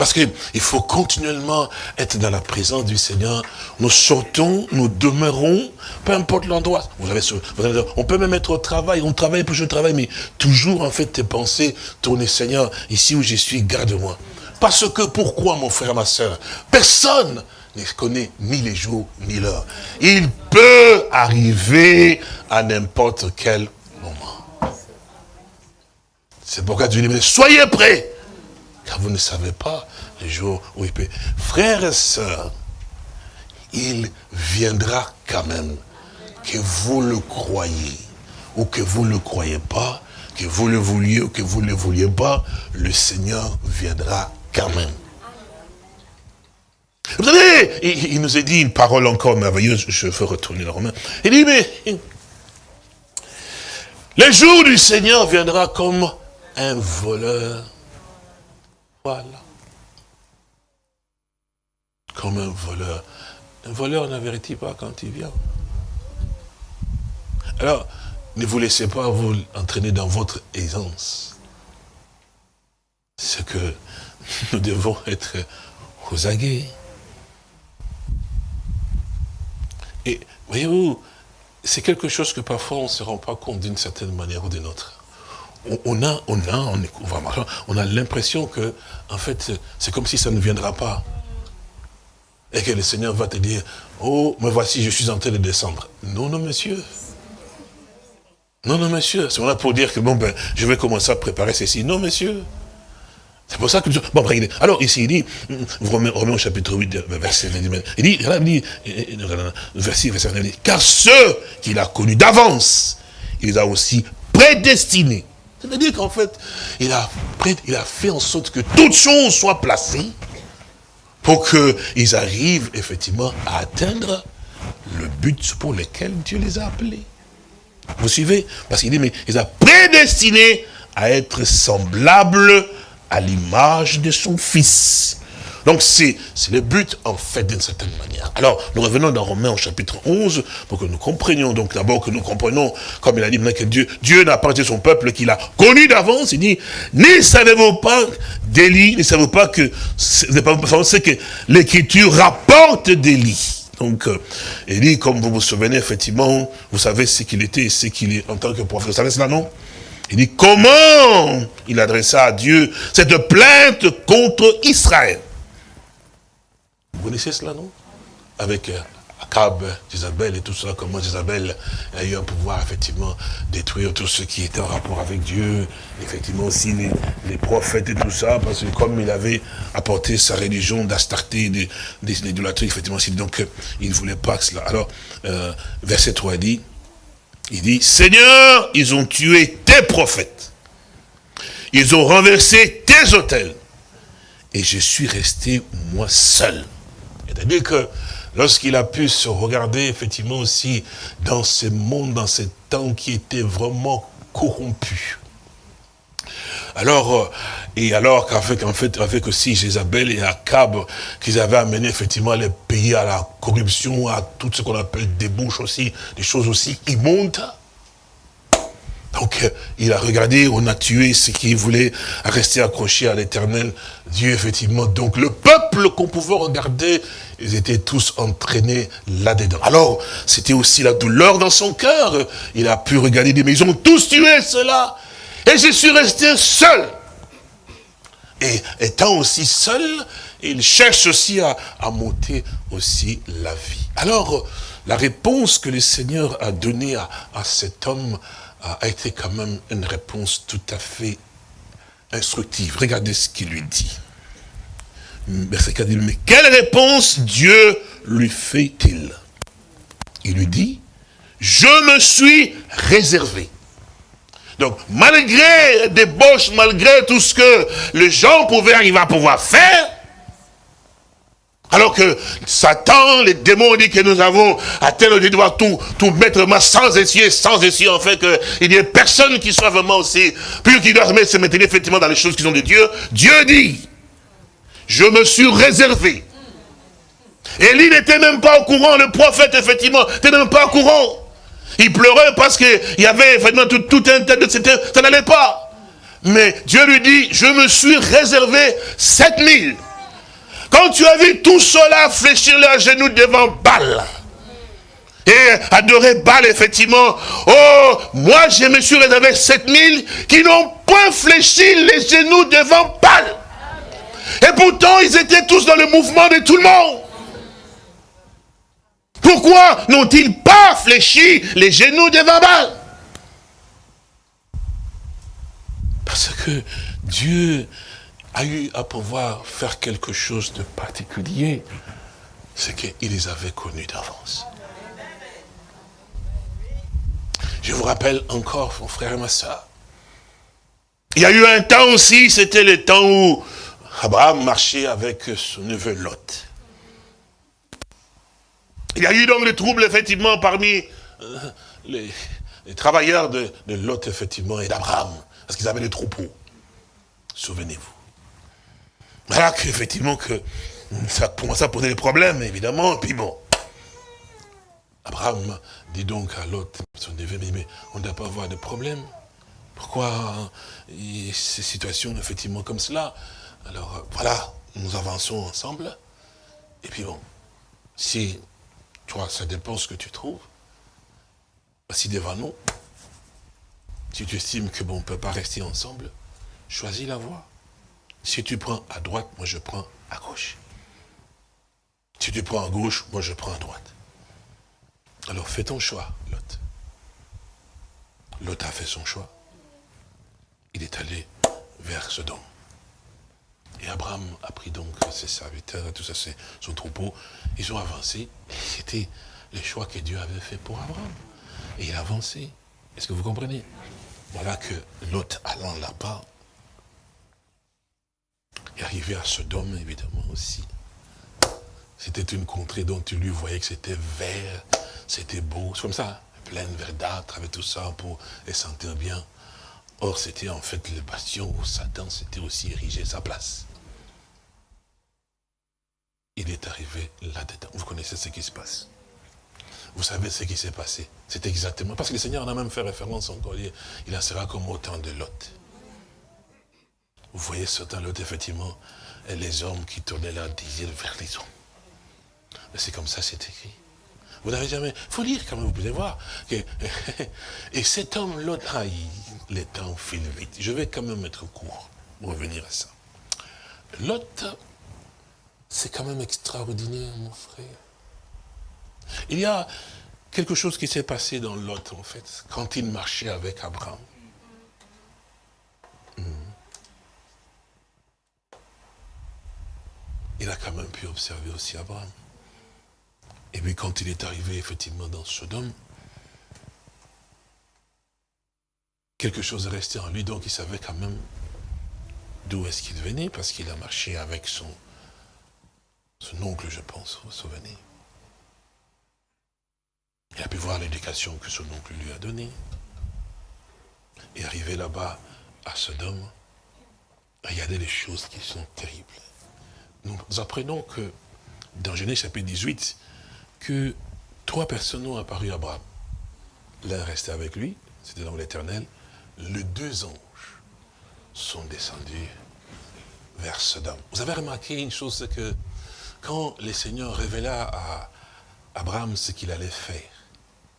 B: Parce qu'il faut continuellement être dans la présence du Seigneur. Nous sortons, nous demeurons, peu importe l'endroit. Vous avez, on peut même être au travail, on travaille pour je travaille, mais toujours en fait tes pensées tourner Seigneur, ici où je suis, garde-moi. Parce que pourquoi mon frère, ma soeur? Personne ne connaît ni les jours ni l'heure. Il peut arriver à n'importe quel moment. C'est pourquoi Dieu dit, soyez prêts car vous ne savez pas le jour où il peut. Frères et sœurs, il viendra quand même, que vous le croyez ou que vous ne le croyez pas, que vous le vouliez ou que vous ne le vouliez pas, le Seigneur viendra quand même. Vous savez, il, nous a dit une parole encore merveilleuse, je veux retourner le Romain. Il dit, mais le jour du Seigneur viendra comme un voleur voilà. Comme un voleur. Un voleur n'avertit pas quand il vient. Alors, ne vous laissez pas vous entraîner dans votre aisance. C'est que nous devons être aux aguets. Et voyez-vous, c'est quelque chose que parfois on ne se rend pas compte d'une certaine manière ou d'une autre on a, on a, on, on a l'impression que, en fait, c'est comme si ça ne viendra pas. Et que le Seigneur va te dire, oh, me voici, je suis en train de descendre. Non, non, monsieur. Non, non, monsieur. C'est pour dire que, bon, ben, je vais commencer à préparer ceci. Non, monsieur. C'est pour ça que... Bon, alors ici, il dit, vous remettez au chapitre 8, verset 20, il dit, il dit, verset 20, il dit, car ceux qu'il a connus d'avance, il les a aussi prédestinés c'est-à-dire qu'en fait, il a, il a fait en sorte que toutes choses soient placées pour qu'ils arrivent effectivement à atteindre le but pour lequel Dieu les a appelés. Vous suivez? Parce qu'il dit, mais il a prédestiné à être semblables à l'image de son Fils. Donc c'est le but en fait d'une certaine manière. Alors nous revenons dans Romains au chapitre 11 pour que nous comprenions donc d'abord que nous comprenons comme il a dit que Dieu, Dieu n'a pas été son peuple qu'il a connu d'avance. Il dit, ne savez-vous pas d'Élie, ne savez-vous pas que c'est que l'écriture rapporte d'Élie? Donc, euh, Élie, comme vous vous souvenez, effectivement, vous savez ce qu'il était et ce qu'il est en tant que prophète. Vous savez cela, non? Il dit, comment il adressa à Dieu cette plainte contre Israël? Vous connaissez cela, non? Avec euh, Akab, Isabelle et tout ça, comment Isabelle a eu un pouvoir, effectivement, détruire tout ce qui était en rapport avec Dieu, effectivement aussi les, prophètes et tout ça, parce que comme il avait apporté sa religion d'Astarté, l'idolâtrie, effectivement, donc euh, il ne voulait pas que cela. Alors, euh, verset 3 dit, il dit, Seigneur, ils ont tué tes prophètes, ils ont renversé tes hôtels, et je suis resté moi seul. C'est-à-dire que lorsqu'il a pu se regarder effectivement aussi dans ce monde, dans ce temps qui était vraiment corrompu. Alors, euh, et alors qu'avec en fait, avec aussi Jézabel et Akab, qu'ils avaient amené effectivement les pays à la corruption, à tout ce qu'on appelle des bouches aussi, des choses aussi immondes, donc, euh, il a regardé, on a tué ce qui voulait rester accroché à l'éternel Dieu, effectivement. Donc, le peuple qu'on pouvait regarder, ils étaient tous entraînés là-dedans. Alors, c'était aussi la douleur dans son cœur. Il a pu regarder, mais ils ont tous tué cela. Et je suis resté seul. Et étant aussi seul, il cherche aussi à, à monter aussi la vie. Alors, la réponse que le Seigneur a donnée à cet homme a été quand même une réponse tout à fait instructive. Regardez ce qu'il lui dit. Verset 4 dit, mais quelle réponse Dieu lui fait-il? Il lui dit, je me suis réservé. Donc, malgré boches, malgré tout ce que les gens pouvaient arriver à pouvoir faire, alors que Satan, les démons dit que nous avons atteint le devoir tout, tout mettre sans essayer, sans essayer, en fait, qu'il n'y ait personne qui soit vraiment aussi pur, qui doit se mettre effectivement dans les choses qui sont de Dieu. Dieu dit, je me suis réservé. Élie n'était même pas au courant, le prophète, effectivement, n'était même pas au courant. Il pleurait parce qu'il y avait effectivement tout, un tas de... Ça n'allait pas. Mais Dieu lui dit, je me suis réservé 7000. Quand tu as vu tout cela fléchir leurs genoux devant Baal, et adorer Baal, effectivement, oh, moi je me suis réservé 7000 qui n'ont point fléchi les genoux devant Baal. Et pourtant, ils étaient tous dans le mouvement de tout le monde. Pourquoi n'ont-ils pas fléchi les genoux devant Baal? Parce que Dieu a eu à pouvoir faire quelque chose de particulier, c'est qu'il les avait connus d'avance. Je vous rappelle encore, mon frère et ma soeur, il y a eu un temps aussi, c'était le temps où Abraham marchait avec son neveu Lot. Il y a eu donc des troubles, effectivement, parmi euh, les, travailleurs de, de Lot, effectivement, et d'Abraham, parce qu'ils avaient des troupeaux. Souvenez-vous. Voilà qu'effectivement que ça commence à poser des problèmes, évidemment. Et puis bon, Abraham dit donc à l'autre, son neveu, mais on ne doit pas avoir de problème. Pourquoi ces situations, effectivement, comme cela? Alors, voilà, nous avançons ensemble. Et puis bon, si, toi, ça dépend ce que tu trouves, voici devant nous, si tu estimes que bon, on ne peut pas rester ensemble, choisis la voie. Si tu prends à droite, moi je prends à gauche. Si tu prends à gauche, moi je prends à droite. Alors fais ton choix, Lot. Lot a fait son choix. Il est allé vers Sodome. Et Abraham a pris donc ses serviteurs, tout ça, son troupeau. Ils ont avancé. C'était le choix que Dieu avait fait pour Abraham. Et il a avancé. Est-ce que vous comprenez? Voilà que Lot allant là-bas, arrivé à Sodome, évidemment, aussi. C'était une contrée dont tu lui voyais que c'était vert, c'était beau. C'est comme ça, hein. pleine verdâtre, avec tout ça pour les sentir bien. Or, c'était en fait le bastion où Satan s'était aussi érigé sa place. Il est arrivé là-dedans. Vous connaissez ce qui se passe. Vous savez ce qui s'est passé. C'est exactement... Parce que le Seigneur en a même fait référence encore. Il en sera comme autant de Lot. Vous voyez certains l'autre, effectivement, les hommes qui tournaient leur désir vers les hommes. C'est comme ça, c'est écrit. Vous n'avez jamais... Il faut lire quand même, vous pouvez voir. et cet homme, l'autre, ah, les temps filent vite. Je vais quand même être court pour revenir à ça. L'autre, c'est quand même extraordinaire, mon frère. Il y a quelque chose qui s'est passé dans l'autre, en fait, quand il marchait avec Abraham. Il a quand même pu observer aussi Abraham. Et puis quand il est arrivé effectivement dans Sodome, quelque chose est resté en lui, donc il savait quand même d'où est-ce qu'il venait, parce qu'il a marché avec son, son oncle, je pense, vous vous souvenez. Il a pu voir l'éducation que son oncle lui a donnée. Et arrivé là-bas, à Sodome, regardez les choses qui sont terribles nous apprenons que, dans Genèse chapitre 18, que trois personnes ont apparu à Abraham. L'un restait avec lui, c'était dans l'éternel. Les deux anges sont descendus vers Sodome. Vous avez remarqué une chose, c'est que quand le Seigneur révéla à Abraham ce qu'il allait faire,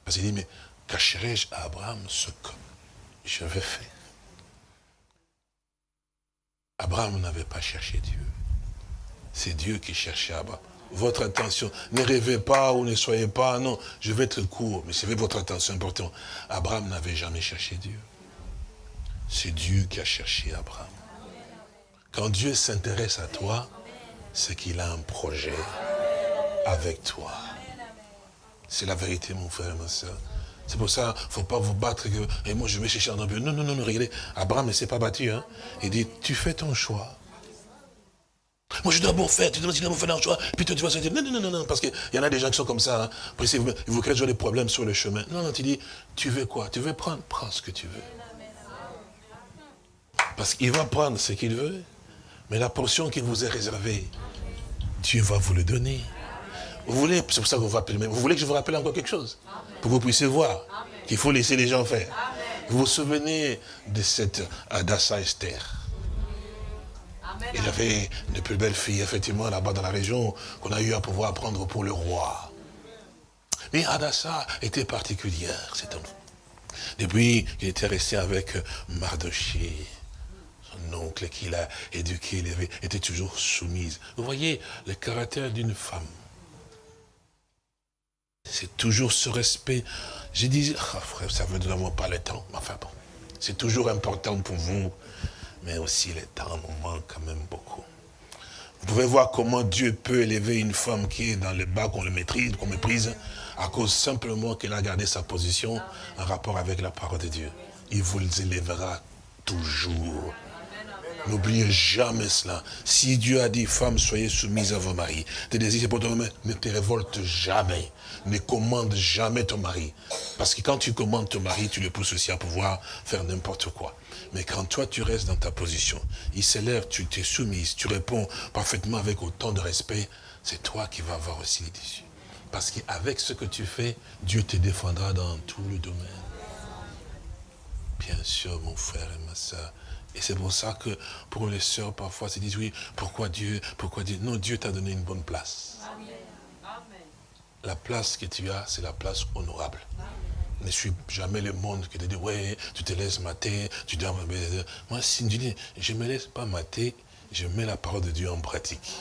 B: parce qu'il dit, mais cacherai-je à Abraham ce que je vais faire? Abraham n'avait pas cherché Dieu. C'est Dieu qui cherchait Abraham. Votre attention, ne rêvez pas ou ne soyez pas, non, je vais être court, mais c'est votre attention important. Abraham n'avait jamais cherché Dieu. C'est Dieu qui a cherché Abraham. Quand Dieu s'intéresse à toi, c'est qu'il a un projet avec toi. C'est la vérité, mon frère et ma soeur. C'est pour ça, il ne faut pas vous battre. et moi, je vais chercher un homme. Non, non, non, regardez. Abraham ne s'est pas battu. Hein. Il dit, tu fais ton choix. Moi, je dois d'abord faire, tu dois d'abord faire un choix, puis tu vas se dire, non, non, non, non, parce qu'il y en a des gens qui sont comme ça. Hein. Après, vous, créez toujours des problèmes sur le chemin. Non, non, tu dis, tu veux quoi? Tu veux prendre? Prends ce que tu veux. Parce qu'il va prendre ce qu'il veut, mais la portion qui vous est réservée, Dieu va vous le donner. Vous voulez, c'est pour ça que vous rappelez, vous voulez que je vous rappelle encore quelque chose? Pour que vous puissiez voir qu'il faut laisser les gens faire. Vous vous souvenez de cette Adassa Esther? Il avait de plus belles filles, effectivement, là-bas dans la région, qu'on a eu à pouvoir prendre pour le roi. Mais Adassa était particulière, cet homme. Depuis qu'il était resté avec Mardoché, son oncle qui l'a éduqué, élevé, était toujours soumise. Vous voyez le caractère d'une femme. C'est toujours ce respect. J'ai dit, ah, frère, ça veut dire pas le temps. Enfin bon, c'est toujours important pour vous, mais aussi le temps nous manque quand même beaucoup. Vous pouvez voir comment Dieu peut élever une femme qui est dans le bas, qu'on le maîtrise, qu'on méprise, à cause simplement qu'elle a gardé sa position en rapport avec la parole de Dieu. Il vous élèvera toujours. N'oubliez jamais cela. Si Dieu a dit, femmes, soyez soumises à vos maris, tes désirs pour toi-même, ne te révolte jamais. Ne commande jamais ton mari. Parce que quand tu commandes ton mari, tu le pousses aussi à pouvoir faire n'importe quoi. Mais quand toi, tu restes dans ta position, il s'élève, tu t'es soumise, tu réponds parfaitement avec autant de respect, c'est toi qui vas avoir aussi les déçus. Parce qu'avec ce que tu fais, Dieu te défendra dans tout le domaine. Bien sûr, mon frère et ma soeur, et c'est pour ça que pour les sœurs, parfois, se disent, oui, pourquoi Dieu, pourquoi Dieu? Non, Dieu t'a donné une bonne place. La place que tu as, c'est la place honorable. Ne suis jamais le monde qui te dit, ouais, tu te laisses mater, tu dois... Moi, si je ne me laisse pas mater, je mets la parole de Dieu en pratique.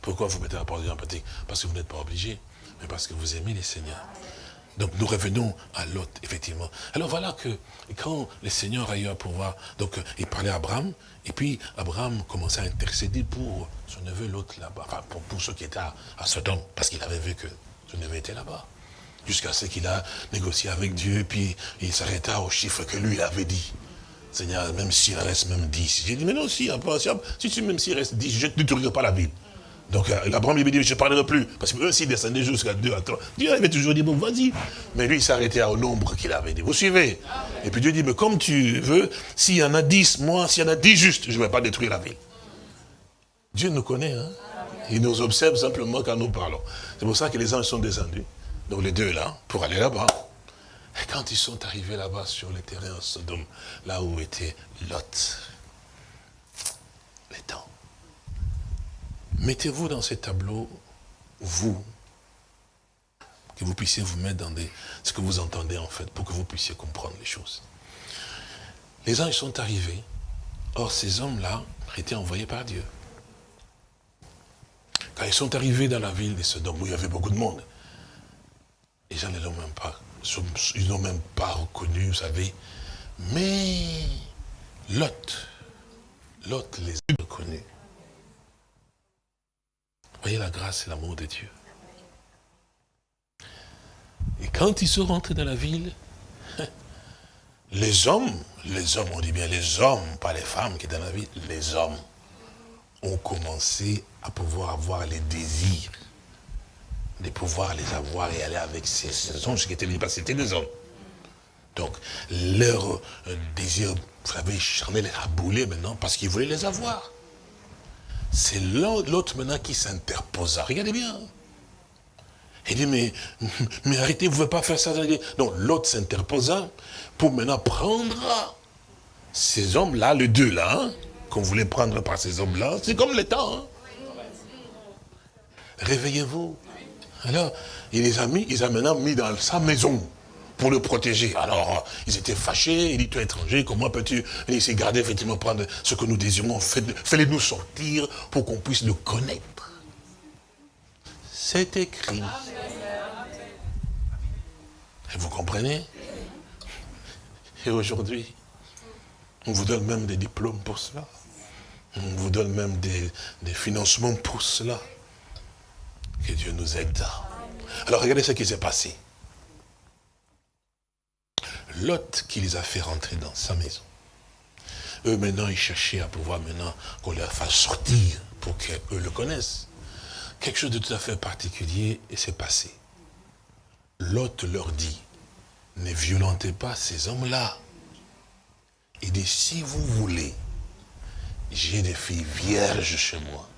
B: Pourquoi vous mettez la parole de Dieu en pratique? Parce que vous n'êtes pas obligé, mais parce que vous aimez les seigneurs. Donc nous revenons à Lot, effectivement. Alors voilà que quand le Seigneur a eu à pouvoir, donc il parlait à Abraham, et puis Abraham commençait à intercéder pour son neveu Lot là-bas, enfin pour, ceux qui étaient à, Sodome, parce qu'il avait vu que son neveu était là-bas. Jusqu'à ce qu'il a négocié avec Dieu, puis il s'arrêta au chiffre que lui avait dit. Seigneur, même s'il reste même 10. J'ai dit, mais non, si, si, si même s'il reste 10, je ne détruirai pas la ville. Donc euh, Abraham lui dit, je ne parlerai plus. Parce que eux aussi descendaient jusqu'à 2 à 3. Dieu avait toujours dit, bon, vas-y. Mais lui, il s'arrêtait au nombre qu'il avait dit. Vous suivez? Et puis Dieu dit, mais comme tu veux, s'il y en a 10, moi, s'il y en a 10 justes, je ne vais pas détruire la ville. Dieu nous connaît, hein Il nous observe simplement quand nous parlons. C'est pour ça que les anges sont descendus. Donc les deux là, pour aller là-bas. Et quand ils sont arrivés là-bas sur le terrain en Sodome, là où était Lot, les temps Mettez-vous dans ces tableaux, vous, que vous puissiez vous mettre dans ce que vous entendez en fait, pour que vous puissiez comprendre les choses. Les anges sont arrivés. Or, ces hommes-là étaient envoyés par Dieu. Quand ils sont arrivés dans la ville de Sodome, où il y avait beaucoup de monde, les gens ne l'ont même pas, ils n'ont même pas reconnu, vous savez. Mais Lot, Lot les a reconnus. Voyez la grâce et l'amour de Dieu. Et quand ils sont rentrés dans la ville, les hommes, les hommes, on dit bien les hommes, pas les femmes qui étaient dans la ville, les hommes ont commencé à pouvoir avoir les désirs de pouvoir les avoir et aller avec ces, ces anges qui étaient libres, c'était des hommes. Donc, leur euh, désir, vous savez, charnel a boulé maintenant parce qu'ils voulaient les avoir. C'est l'autre maintenant qui s'interposa. Regardez bien. Il dit, mais, mais arrêtez, vous ne pouvez pas faire ça. Donc l'autre s'interposa pour maintenant prendre ces hommes-là, les deux là, hein, qu'on voulait prendre par ces hommes-là. C'est comme le temps. Hein. Réveillez-vous. Alors, il les a mis, il les a maintenant mis dans sa maison. pour le protéger. Alors, ils étaient fâchés, il dit, toi étranger, comment peux-tu laisser garder, effectivement, prendre ce que nous désirons, fais-les nous sortir pour qu'on puisse le connaître. C'est écrit. Et vous comprenez? Et aujourd'hui, on vous donne même des diplômes pour cela. On vous donne même des, des financements pour cela. Que Dieu nous aide. Alors regardez ce qui s'est passé. Lot qui les a fait rentrer dans sa maison. Eux maintenant, ils cherchaient à pouvoir maintenant qu'on leur fasse sortir pour qu'eux le connaissent. Quelque chose de tout à fait particulier s'est passé. Lot leur dit, ne violentez pas ces hommes-là. Il dit, si vous voulez, j'ai des filles vierges chez moi.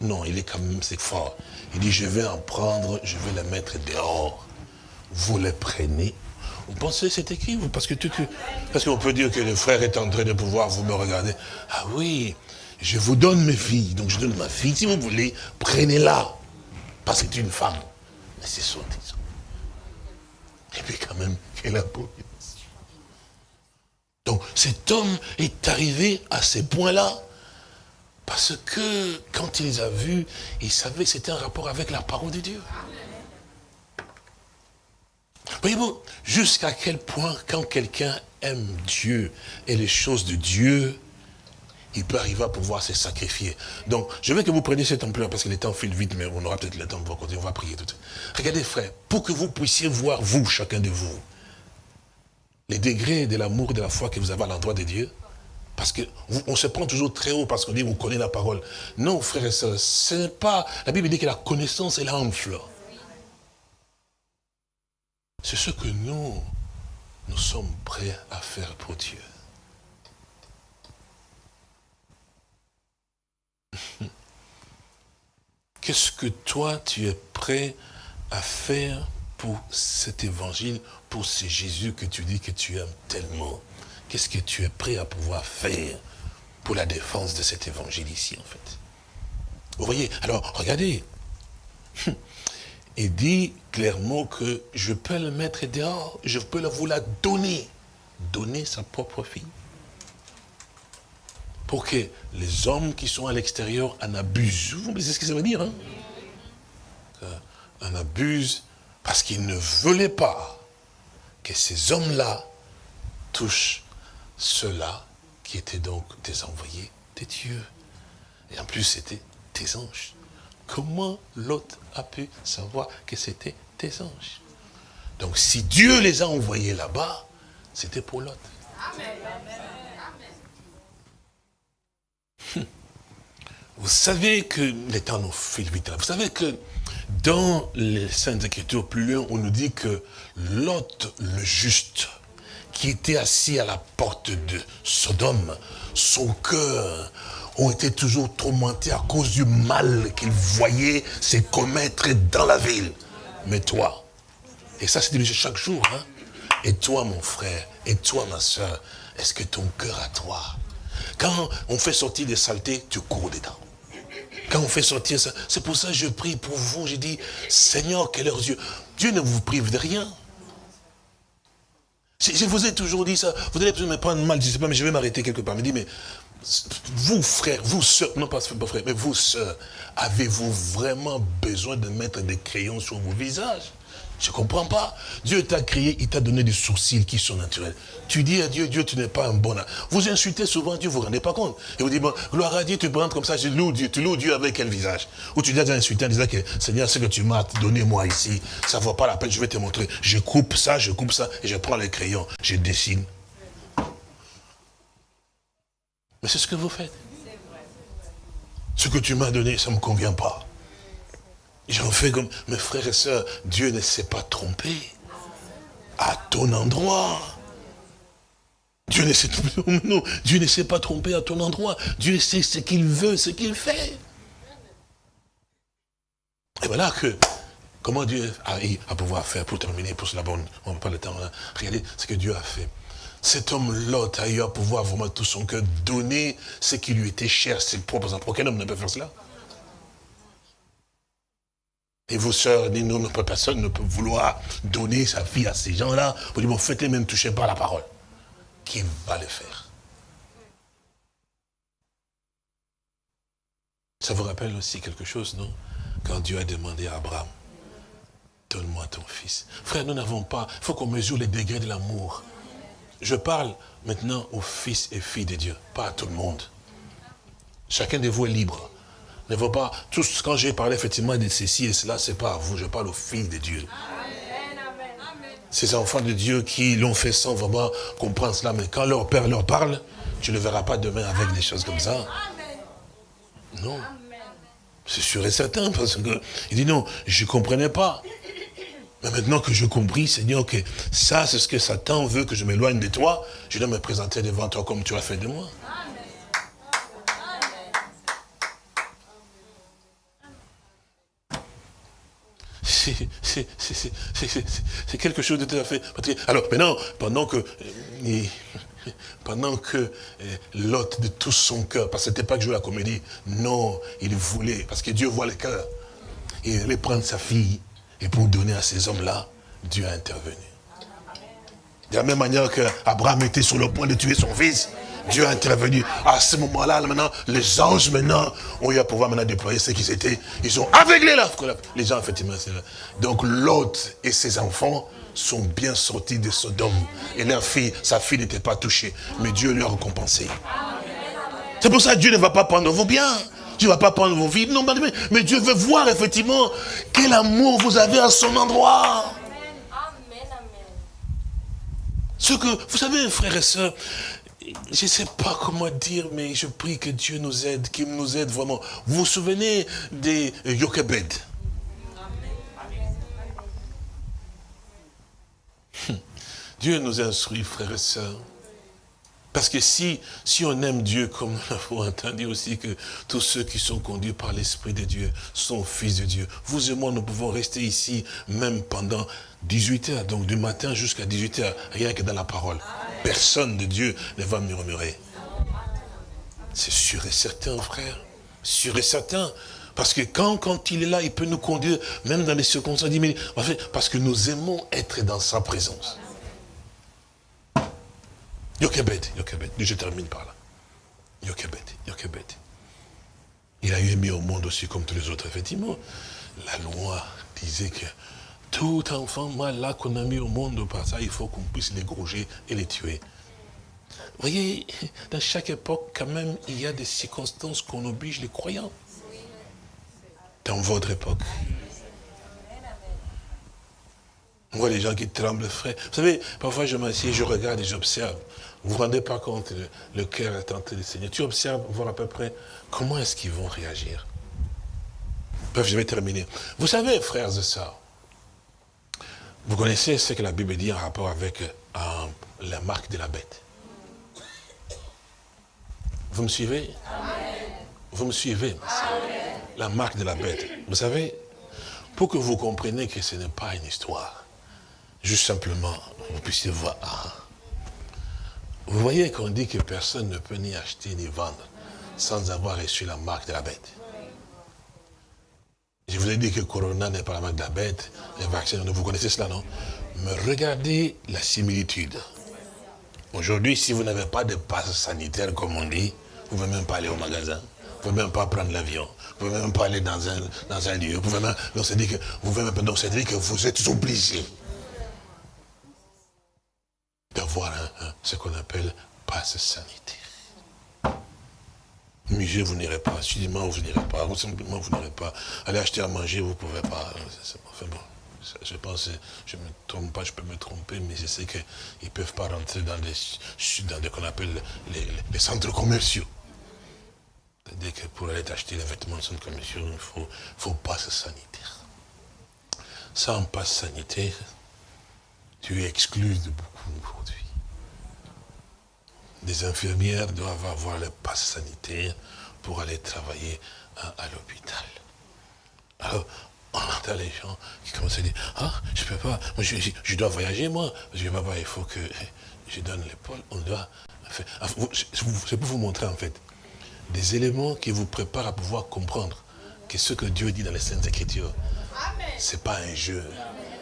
B: Non, il est quand même, c'est fort. Il dit, je vais en prendre, je vais les mettre dehors. Vous les prenez. Vous pensez c'est écrit Parce que parce qu'on peut dire que le frère est en train de pouvoir vous me regarder. Ah oui, je vous donne mes filles. Donc je donne ma fille. Si vous voulez, prenez-la. Parce que c'est une femme. Mais c'est son Et puis quand même, quelle abomination. Donc cet homme est arrivé à ces points-là parce que quand il les a vus, il savait que c'était un rapport avec la parole de Dieu. Voyez-vous, jusqu'à quel point, quand quelqu'un aime Dieu et les choses de Dieu, il peut arriver à pouvoir se sacrifier. Donc, je veux que vous preniez cette ampleur, parce que le temps file vite, mais on aura peut-être le temps de voir on va prier tout de suite. Regardez, frère, pour que vous puissiez voir, vous, chacun de vous, les degrés de l'amour de la foi que vous avez à l'endroit de Dieu, parce qu'on se prend toujours très haut parce qu'on dit, vous connaissez la parole. Non, frères et sœurs, ce n'est pas... La Bible dit que la connaissance est l'enfle. C'est ce que nous, nous sommes prêts à faire pour Dieu. Qu'est-ce que toi, tu es prêt à faire pour cet évangile, pour ce Jésus que tu dis que tu aimes tellement? Qu'est-ce que tu es prêt à pouvoir faire pour la défense de cet évangile ici, en fait? Vous voyez Alors, regardez. Il dit clairement que je peux le mettre dehors, je peux vous la donner. Donner sa propre fille. Pour que les hommes qui sont à l'extérieur en abusent. Vous c'est ce que ça veut dire, hein? En abusent parce qu'ils ne voulaient pas que ces hommes-là touchent ceux-là qui étaient donc des envoyés des dieux. Et en plus, c'était des anges. Comment l'autre a pu savoir que c'était des anges? Donc, si Dieu les a envoyés là-bas, c'était pour l'autre. Vous savez que, les temps nous filent vite, vous savez que dans les Saintes Écritures, plus loin, on nous dit que l'autre, le juste, qui était assis à la porte de Sodome, son cœur ont été toujours tourmentés à cause du mal qu'il voyait se commettre dans la ville. Mais toi, et ça c'est chaque jour, hein, et toi mon frère, et toi ma soeur, est-ce que ton cœur à toi, quand on fait sortir des saletés, tu cours dedans. Quand on fait sortir ça, c'est pour ça que je prie pour vous, je dis, Seigneur, que leurs yeux, Dieu ne vous prive de rien. Je vous ai toujours dit ça. Vous allez me prendre mal, je sais pas, mais je vais m'arrêter quelque part. Me dit, mais vous, frères, vous, sœurs, non pas frères, mais vous, sœurs, avez-vous vraiment besoin de mettre des crayons sur vos visages? Je ne comprends pas. Dieu t'a créé, il t'a donné des sourcils qui sont naturels. Tu dis à Dieu, Dieu, tu n'es pas un bon. Vous insultez souvent Dieu, vous ne vous rendez pas compte. Et vous dites, bon, gloire à Dieu, tu prends comme ça, je loue Dieu. Tu loues Dieu avec quel visage? Ou tu dis à en disant que Seigneur, ce que tu m'as donné moi ici, ça ne vaut pas la peine, je vais te montrer. Je coupe ça, je coupe ça, et je prends les crayons, je dessine. Mais c'est ce que vous faites. Ce que tu m'as donné, ça ne me convient pas. J'en fais comme mes frères et sœurs. Dieu ne s'est pas trompé à ton endroit. Dieu ne s'est Dieu ne s'est pas trompé à ton endroit. Dieu sait ce qu'il veut, ce qu'il fait. Et voilà que, comment Dieu a, à pouvoir faire pour terminer, pour cela, bon, on n'a pas le temps. Regardez ce que Dieu a fait. Cet homme-là a eu à pouvoir vraiment tout son cœur donner ce qui lui était cher, ses propres. Aucun homme ne peut faire cela. Et vos sœurs, ni nous, personne ne peut vouloir donner sa fille à ces gens-là. Vous dites, bon, faites-les même toucher par la parole. Qui va le faire? Ça vous rappelle aussi quelque chose, non? Quand Dieu a demandé à Abraham, donne-moi ton fils. Frère, nous n'avons pas, il faut qu'on mesure les degrés de l'amour. Je parle maintenant aux fils et filles de Dieu, pas à tout le monde. Chacun de vous est libre. Ne faut pas, tout ce quand j'ai parlé effectivement de ceci et cela, c'est pas à vous, je parle aux filles de Dieu. Ces enfants de Dieu qui l'ont fait sans vraiment comprendre cela, mais quand leur père leur parle, tu ne le verras pas demain avec des choses comme ça. Non. C'est sûr et certain, parce que il dit non, je ne comprenais pas. Mais maintenant que je compris, Seigneur, que ça, c'est ce que Satan veut, que je m'éloigne de toi, je dois me présenter devant toi comme tu as fait de moi. C'est quelque chose de tout à fait... Alors maintenant, pendant que... Euh, pendant que euh, l'hôte de tout son cœur, parce que c'était pas que jouer la comédie, non, il voulait, parce que Dieu voit le cœur. Il allait prendre sa fille, et pour donner à ces hommes-là, Dieu a intervenu. De la même manière qu'Abraham était sur le point de tuer son fils, Dieu a intervenu. À ce moment-là, maintenant, les anges, maintenant, ont eu à pouvoir maintenant déployer ce qu'ils étaient. Ils ont aveuglé là. Les gens, effectivement, c'est là. Donc, Lot et ses enfants sont bien sortis de Sodome. Et leur fille, sa fille n'était pas touchée. Mais Dieu lui a récompensé. C'est pour ça que Dieu ne va pas prendre vos biens. Dieu ne va pas prendre vos vies. Non, mais, mais Dieu veut voir effectivement quel amour vous avez à son endroit. Ce que, vous savez, frères et sœurs, je ne sais pas comment dire, mais je prie que Dieu nous aide, qu'il nous aide vraiment. Vous vous souvenez des Yokebed Dieu nous instruit, frères et sœurs. Parce que si, si on aime Dieu, comme nous l'avons entendu aussi, que tous ceux qui sont conduits par l'Esprit de Dieu sont fils de Dieu. Vous et moi, nous pouvons rester ici même pendant 18 heures, donc du matin jusqu'à 18 heures, rien que dans la parole. Personne de Dieu ne va murmurer. C'est sûr et certain, frère. Sûr et certain. Parce que quand, quand il est là, il peut nous conduire, même dans les circonstances, parce que nous aimons être dans sa présence. Yokebet, Yokebet, je termine par là. Yokebet, Yokebet. Il a eu mis au monde aussi comme tous les autres, effectivement. La loi disait que tout enfant là qu'on a mis au monde, par ça, il faut qu'on puisse les gruger et les tuer. Vous voyez, dans chaque époque, quand même, il y a des circonstances qu'on oblige les croyants. Dans votre époque. On voit les gens qui tremblent, frère. Vous savez, parfois je m'assieds, je regarde et j'observe. Vous ne vous rendez pas compte, le, cœur est du Seigneur. Tu observes, voir à peu près comment est-ce qu'ils vont réagir. Bref, je vais terminer. Vous savez, frères et sœurs, vous connaissez ce que la Bible dit en rapport avec euh, la marque de la bête? Vous me suivez? Vous me suivez La marque de la bête. Vous savez, pour que vous compreniez que ce n'est pas une histoire, juste simplement, vous puissiez voir. Vous voyez qu'on dit que personne ne peut ni acheter ni vendre sans avoir reçu la marque de la bête. Je vous ai dit que Corona n'est pas la marque de la bête, les vaccins, vous connaissez cela, non? Mais regardez la similitude. Aujourd'hui, si vous n'avez pas de passe sanitaire, comme on dit, vous ne pouvez même pas aller au magasin, vous ne pouvez même pas prendre l'avion, vous ne pouvez même pas aller dans un, lieu, vous pouvez même, donc c'est dit que vous pouvez même, donc c'est dit que vous êtes obligé d'avoir ce qu'on appelle passe sanitaire. Musée, vous n'irez pas. Cinéma, vous n'irez pas. Simplement, vous n'irez pas. Aller acheter à manger, vous ne pouvez pas. Enfin bon, je pense, je ne me trompe pas, je peux me tromper, mais je sais qu'ils ne peuvent pas rentrer dans des, dans qu'on appelle les, centres commerciaux. C'est-à-dire que pour aller acheter les vêtements de centre commerciaux, il faut, faut passe sanitaire. Sans passe sanitaire, tu es exclu de beaucoup aujourd'hui. Des infirmières doivent avoir le passe sanitaire pour aller travailler à, l'hôpital. Alors, on entend les gens qui commencent à dire, ah, je peux pas, moi, je, dois voyager, moi. Je dis, papa, il faut que je donne l'épaule, on doit faire. C'est pour vous montrer, en fait, des éléments qui vous préparent à pouvoir comprendre que ce que Dieu dit dans les Saintes Écritures c'est pas un jeu.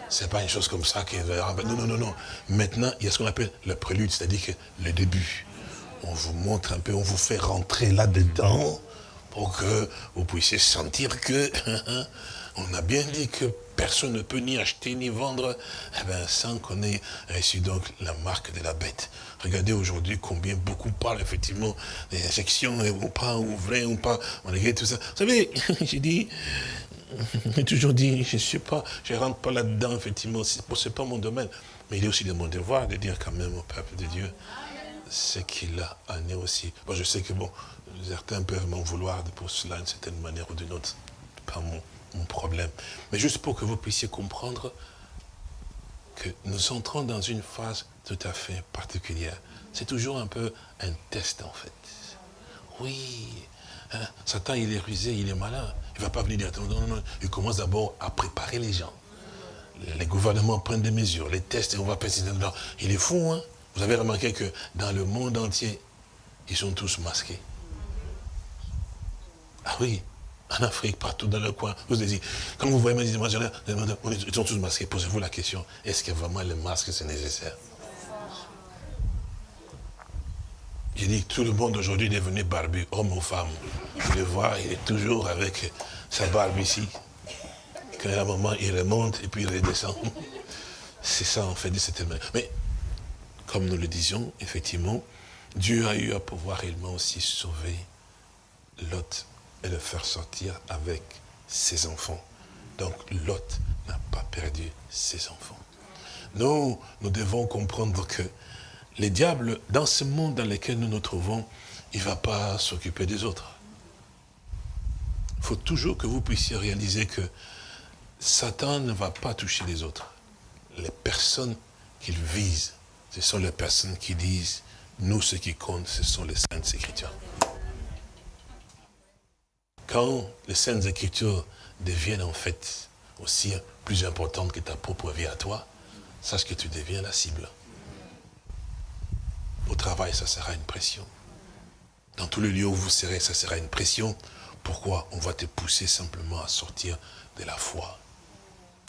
B: C'est pas une chose comme ça qui. Non, non, non, non. Maintenant, il y a ce qu'on appelle le prélude, c'est-à-dire que le début. On vous montre un peu, on vous fait rentrer là-dedans pour que vous puissiez sentir que on a bien dit que personne ne peut ni acheter ni vendre eh ben, sans qu'on ait reçu donc la marque de la bête. Regardez aujourd'hui combien beaucoup parlent effectivement des injections, ou pas, ou vrai, ou pas, malgré tout ça. Vous savez, j'ai dit, j'ai toujours dit, je ne sais pas, je ne rentre pas là-dedans, effectivement, ce n'est pas mon domaine. Mais il est aussi de mon devoir de dire quand même au peuple de Dieu ce qu'il a amené aussi. Moi, je sais que, bon, certains peuvent m'en vouloir pour cela d'une certaine manière ou d'une autre. Pas mon, mon problème. Mais juste pour que vous puissiez comprendre que nous entrons dans une phase tout à fait particulière. C'est toujours un peu un test en fait. Oui, hein, Satan il est rusé, il est malin. Il ne va pas venir dire, non, non, non. Il commence d'abord à préparer les gens. Les gouvernements prennent des mesures, les tests, et on va passer dedans. Il est fou, hein Vous avez remarqué que dans le monde entier, ils sont tous masqués. Ah oui, en Afrique, partout dans le coin. Vous avez dit, quand vous voyez mes ils sont tous masqués. Posez-vous la question, est-ce que vraiment le masque c'est nécessaire? J'ai dit tout le monde aujourd'hui est devenu barbu, homme ou femme. Vous le voyez, il est toujours avec sa barbe ici. Quand a un moment, il remonte et puis il redescend. C'est ça en fait de cette manière. Mais, comme nous le disions, effectivement, Dieu a eu à pouvoir réellement aussi sauver Lot et le faire sortir avec ses enfants. Donc Lot n'a pas perdu ses enfants. Nous, nous devons comprendre que les diables, dans ce monde dans lequel nous nous trouvons, il ne va pas s'occuper des autres. Il faut toujours que vous puissiez réaliser que Satan ne va pas toucher les autres. Les personnes qu'il vise, ce sont les personnes qui disent, nous ce qui compte, ce sont les saintes écritures. Quand les saintes écritures deviennent en fait aussi plus importantes que ta propre vie à toi, sache que tu deviens la cible. Au travail, ça sera une pression. Dans tous les lieux où vous serez, ça sera une pression. Pourquoi On va te pousser simplement à sortir de la foi,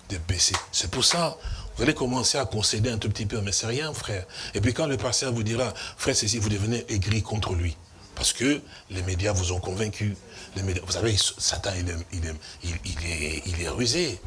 B: de baisser. C'est pour ça, vous allez commencer à concéder un tout petit peu, mais c'est rien, frère. Et puis quand le pasteur vous dira, frère, c'est si vous devenez aigri contre lui. Parce que les médias vous ont convaincu. Les médias, vous savez, Satan, il est, il, il est rusé.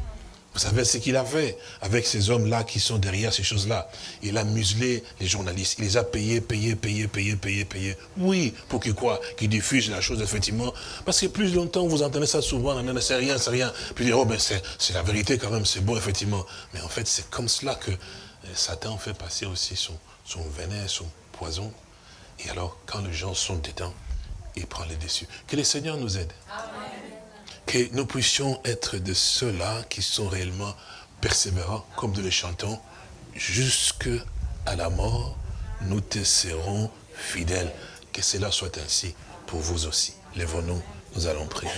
B: Vous savez ce qu'il a fait avec ces hommes-là qui sont derrière ces choses-là? Il a muselé les journalistes. Il les a payés, payés, payés, payés, payés, payés. Oui, pour qu'ils quoi? Qu'ils diffusent la chose, effectivement. Parce que plus longtemps, vous entendez ça souvent, c'est rien, c'est rien. Puis dire, oh, ben c'est la vérité quand même, c'est bon, effectivement. Mais en fait, c'est comme cela que euh, Satan fait passer aussi son, son venin, son poison. Et alors, quand les gens sont dedans, il prend les dessus. Que le Seigneur nous aide. Amen que nous puissions être de ceux-là qui sont réellement persévérants, comme nous le chantons, jusqu'à la mort, nous te serons fidèles. Que cela soit ainsi pour vous aussi. Lèvons-nous, nous allons prier.